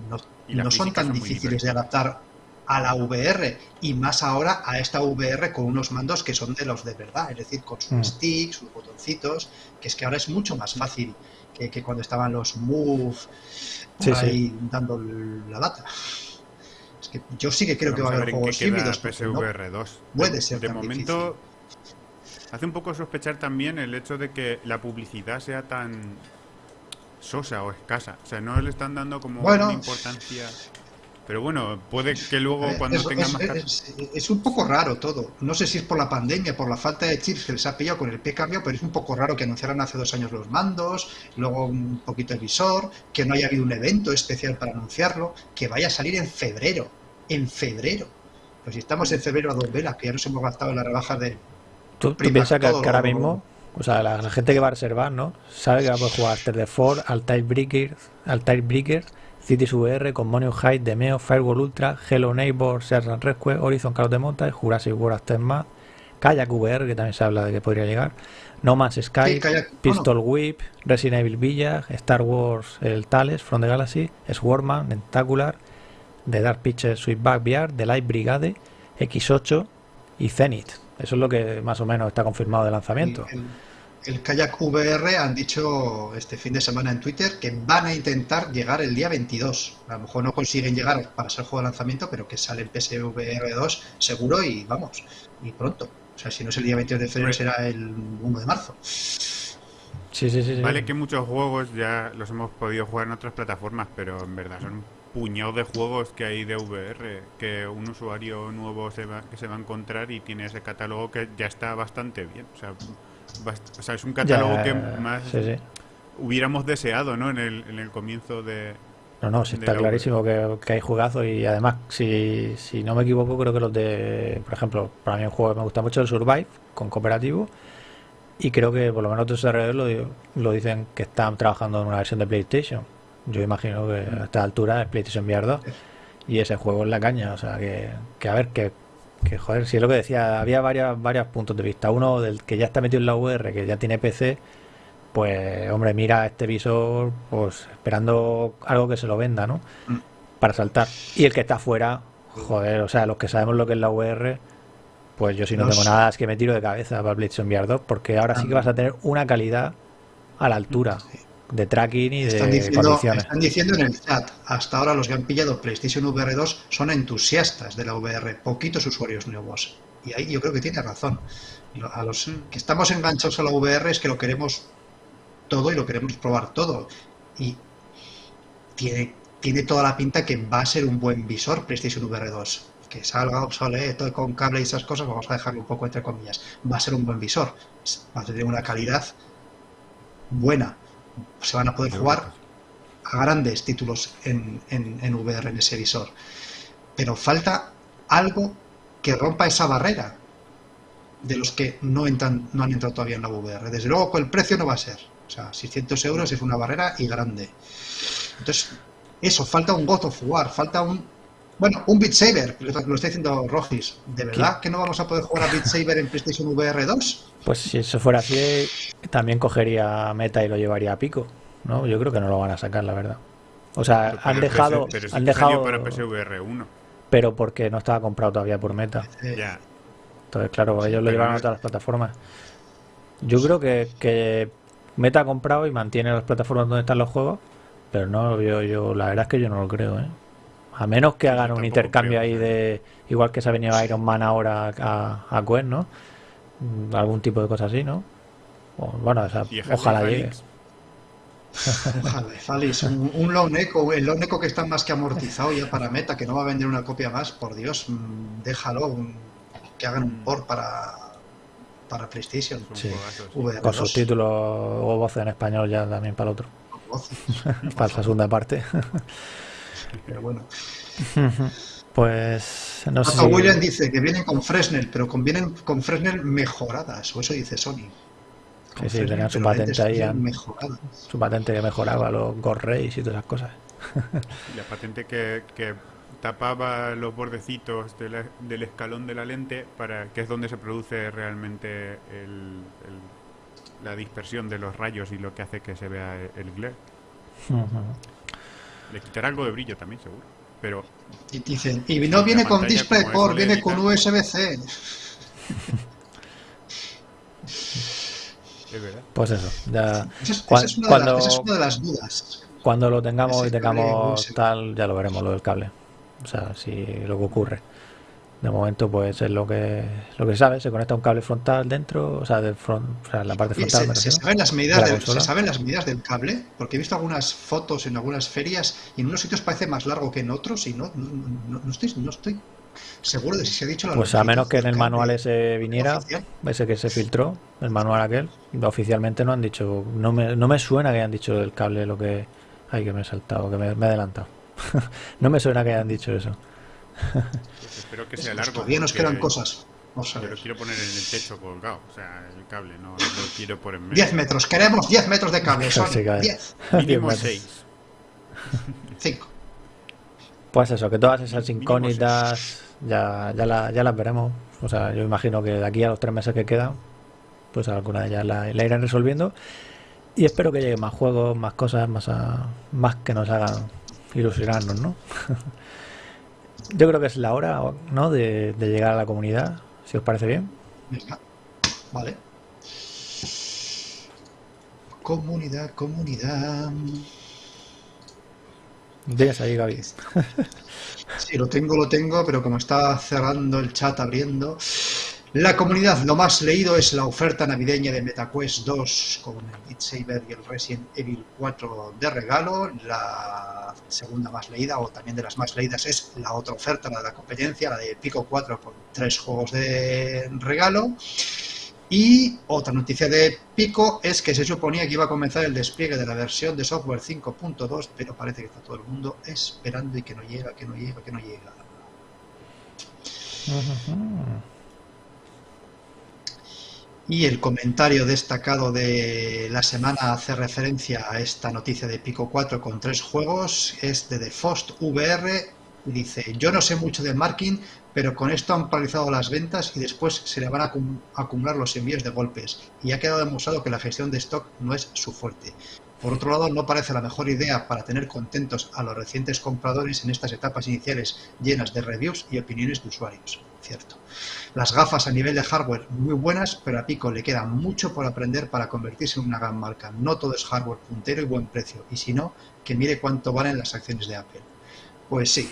no, no son tan difíciles de adaptar a la VR y más ahora a esta VR con unos mandos que son de los de verdad, es decir, con sus mm. sticks, sus botoncitos, que es que ahora es mucho más fácil que, cuando estaban los Move ahí dando la lata. Es que yo sí que creo que va a haber juegos híbridos. PSVR 2. Puede ser. De momento, hace un poco sospechar también el hecho de que la publicidad sea tan sosa o escasa. O sea, no le están dando como una importancia. Pero bueno, puede que luego eh, cuando tenga más... Es, un poco raro todo. No sé si es por la pandemia, por la falta de chips que les ha pillado con el pie cambio, pero es un poco raro que anunciaran hace dos años los mandos, luego un poquito el visor, que no haya habido un evento especial para anunciarlo, que vaya a salir en febrero. En febrero. Pues si estamos en febrero a dos velas, que ya nos hemos gastado en la rebaja de... ¿Tú, piensas que, ahora mismo... O sea, la, gente que va a reservar, ¿no? Sabe que va a poder jugar After the Four, al Type Breakers, al Type Breakers Cities VR, Monium High, Demeo, Firewall Ultra, Hello Neighbor, Serran Rescue, Horizon Call of the Mountain, Jurassic World Aftermath, Kayak VR, que también se habla de que podría llegar, No Man's Sky, Pistol Whip, Resident Evil Village, Star Wars El Tales, From the Galaxy, Swarman, Tentacular, The Dark Pictures Sweetback VR, The Light Brigade, X8 y Zenith. Eso es lo que más o menos está confirmado de lanzamiento el Kayak VR han dicho este fin de semana en Twitter que van a intentar llegar el día 22. A lo mejor no consiguen llegar para ser juego de lanzamiento, pero que sale el PSVR 2 seguro y vamos, y pronto. O sea, si no es el día 22 de febrero, será el 1 de marzo. Sí, sí, sí, Vale que muchos juegos ya los hemos podido jugar en otras plataformas, pero en verdad son puñado de juegos que hay de VR que un usuario nuevo se va, que se va a encontrar y tiene ese catálogo que ya está bastante bien. O sea, o sea, es un catálogo que más hubiéramos deseado, ¿no? En el, en el comienzo de... No, no, sí está clarísimo que, hay jugazos y además, si, si no me equivoco, creo que los de, por ejemplo, para mí un juego que me gusta mucho el Survive, con cooperativo, y creo que por lo menos otros alrededor lo, lo dicen que están trabajando en una versión de PlayStation. Yo imagino que a esta altura es PlayStation VR 2 y ese juego es la caña, o sea, que, que a ver, que que joder, si es lo que decía, había varios, varios puntos de vista. Uno del que ya está metido en la VR, que ya tiene PC, pues hombre, mira este visor, pues esperando algo que se lo venda, ¿no? Mm. Para saltar. Y el que está afuera, joder, o sea, los que sabemos lo que es la VR, pues yo si no tengo nada es que me tiro de cabeza para PlayStation VR 2, porque ahora sí que vas a tener una calidad a la altura de tracking y están de diciendo, Están diciendo en el chat, hasta ahora los que han pillado PlayStation VR 2 son entusiastas de la VR, poquitos usuarios nuevos. Y ahí yo creo que tiene razón. A los que estamos enganchados a la VR es que lo queremos todo y lo queremos probar todo. Y tiene, tiene toda la pinta que va a ser un buen visor PlayStation VR 2. Que salga obsoleto con cable y esas cosas, vamos a dejarlo un poco entre comillas. Va a ser un buen visor. Va a tener una calidad buena se van a poder jugar a grandes títulos en, en, VR, en ese visor. Pero falta algo que rompa esa barrera de los que no, entran, no han entrado todavía en la VR. Desde luego, con el precio no va a ser. O sea, 600 euros es una barrera y grande. Entonces, eso, falta un God of War, falta un bueno, un Beat Saber, lo está diciendo Rogis. ¿De verdad que no vamos a poder jugar a Beat Saber en PlayStation VR 2? Pues si eso fuera así, también cogería Meta y lo llevaría a pico. ¿no? Yo creo que no lo van a sacar, la verdad. O sea, han dejado. pero han dejado para PSVR 1. Pero porque no estaba comprado todavía por Meta. Ya. Entonces, claro, ellos lo llevan a todas las plataformas. Yo creo que, que Meta ha comprado y mantiene las plataformas donde están los juegos, pero no yo, yo, la verdad es que yo no lo creo, ¿eh? A menos que hagan un intercambio ahí de. Igual que se ha venido Iron Man ahora a, a Gwen, ¿no? Mm, algún tipo de cosa así, ¿no? bueno, ojalá llegue. *laughs* Ojalá, un, un Lone Echo, el Lone Echo que está más que amortizado ya para Meta, que no va a vender una copia más, por Dios, mm, déjalo, que hagan un port para, para PlayStation. Sí. Con subtítulos o voces en español ya también para el otro. *laughs* para la segunda parte. *laughs* Pero bueno. Pues no sé. William dice que vienen con Fresnel, pero vienen con Fresnel mejoradas, o eso dice Sony. sí, sí, tenían su patente ahí. Su patente que mejoraba los Gore Rays y todas esas cosas. La patente que, tapaba los bordecitos del escalón de la lente, para que es donde se produce realmente la dispersión de los rayos y lo que hace que se vea el glare. Le quitará algo de brillo también, seguro. Pero. Y dicen, y no viene con DisplayPort, viene con USB-C. es verdad. Pues eso, ya. Esa es, una, de las dudas. Cuando lo tengamos y tengamos tal, ya lo veremos, lo del cable. O sea, si lo que ocurre. De momento, pues es lo que lo que se sabe. Se conecta un cable frontal dentro, o sea, del front, o sea, la parte frontal. Se, saben las medidas del, ¿Se saben las medidas del cable? Porque he visto algunas fotos en algunas ferias y en unos sitios parece más largo que en otros y no, no, estoy, no estoy seguro de si se ha dicho la Pues a menos que en el manual ese viniera, ese que se filtró, el manual aquel, oficialmente no han dicho, no me, no me suena que hayan dicho el cable lo que hay que me he saltado, que me, me he adelantado. *laughs* no me suena que hayan dicho eso. Pues espero que sea largo. Todavía nos quedan cosas. Yo lo quiero poner en el techo colgado, o sea, el cable, no, lo quiero por en medio. 10 metros, queremos 10 metros de cable, *laughs* son 10. *laughs* Mínimo 6. 5. Pues eso, que todas esas incógnitas ya, ya, ya las veremos. O sea, yo imagino que de aquí a los tres meses que quedan, pues alguna de ellas la, irán resolviendo. Y espero que lleguen más juegos, más cosas, más, más que nos hagan ilusionarnos, ¿no? *laughs* Yo creo que es la hora, ¿no? De, llegar a la comunidad, si os parece bien. Vale. Comunidad, comunidad. Tienes ahí, Gaby. sí, lo tengo, lo tengo, pero como está cerrando el chat, abriendo. La comunidad, lo más leído es la oferta navideña de MetaQuest 2 con el Beat Saber y el Resident Evil 4 de regalo. La segunda más leída, o también de las más leídas, es la otra oferta, la de la competencia, la de Pico 4 con tres juegos de regalo. Y otra noticia de Pico es que se suponía que iba a comenzar el despliegue de la versión de software 5.2, pero parece que está todo el mundo esperando y que no llega, que no llega, que no llega. Y el comentario destacado de la semana hace referencia a esta noticia de Pico 4 con tres juegos. Es de The Fost VR. Dice, yo no sé mucho de marketing, pero con esto han paralizado las ventas y después se le van a acumular los envíos de golpes. Y ha quedado demostrado que la gestión de stock no es su fuerte. Por otro lado, no parece la mejor idea para tener contentos a los recientes compradores en estas etapas iniciales llenas de reviews y opiniones de usuarios. Cierto. Las gafas a nivel de hardware muy buenas, pero a Pico le queda mucho por aprender para convertirse en una gran marca. No todo es hardware puntero y buen precio, y si no, que mire cuánto valen las acciones de Apple. Pues sí,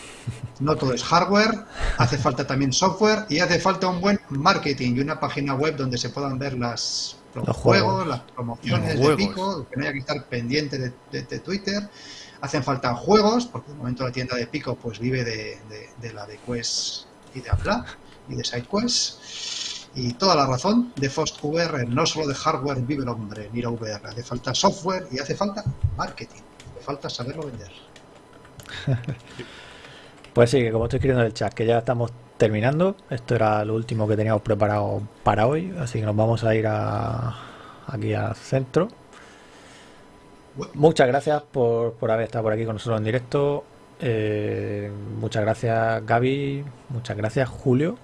no todo es hardware, hace falta también software y hace falta un buen marketing y una página web donde se puedan ver las, los, juegos, las promociones de Pico, que no haya que estar pendiente de, Twitter. Hacen falta juegos, porque de momento la tienda de Pico pues vive de, de la de Quest y de Apple y de SideQuest. Y toda la razón, de Fost VR, no solo de hardware vive el hombre, mira VR. Hace falta software y hace falta marketing. Hace falta saberlo vender. *laughs* pues sí, que como estoy escribiendo en el chat, que ya estamos terminando. Esto era lo último que teníamos preparado para hoy. Así que nos vamos a ir a, aquí al centro. Muchas gracias por, por haber estado por aquí con nosotros en directo. Eh, muchas gracias Gaby, muchas gracias Julio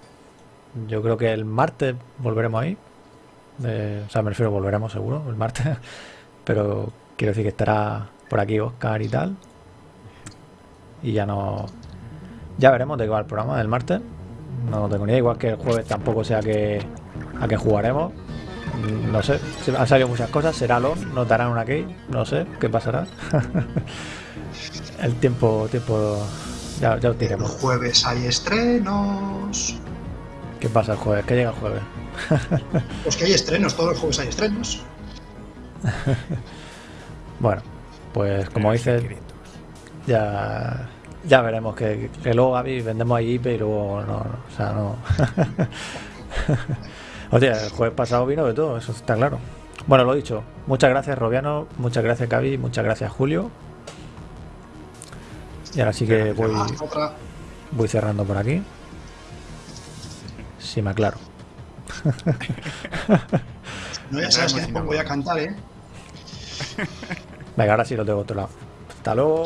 yo creo que el martes volveremos ahí. o sea, me refiero, volveremos seguro el martes. *laughs* Pero quiero decir que estará por aquí Oscar y tal. Y ya no. Ya veremos de qué va el programa del martes. No tengo ni idea, igual que el jueves tampoco sé a qué, a qué jugaremos. No sé, han salido muchas cosas. Será LON, nos darán una key, no sé qué pasará. *laughs* el tiempo, tiempo ya, ya os diremos. El jueves hay estrenos. ¿Qué pasa el jueves? ¿Qué llega el jueves? *laughs* pues que hay estrenos, todos los jueves hay estrenos. *laughs* bueno, pues como dices, ya, ya veremos que, luego Gaby vendemos ahí IP y luego no, o sea, no. *laughs* Hostia, el jueves pasado vino de todo, eso está claro. Bueno, lo dicho, muchas gracias Robiano, muchas gracias Cavi, muchas gracias Julio. Y ahora sí que voy, voy cerrando por aquí. Si me aclaro. No, ya sabes que voy a cantar, ¿eh? Venga, ahora sí lo tengo otro lado. Hasta luego.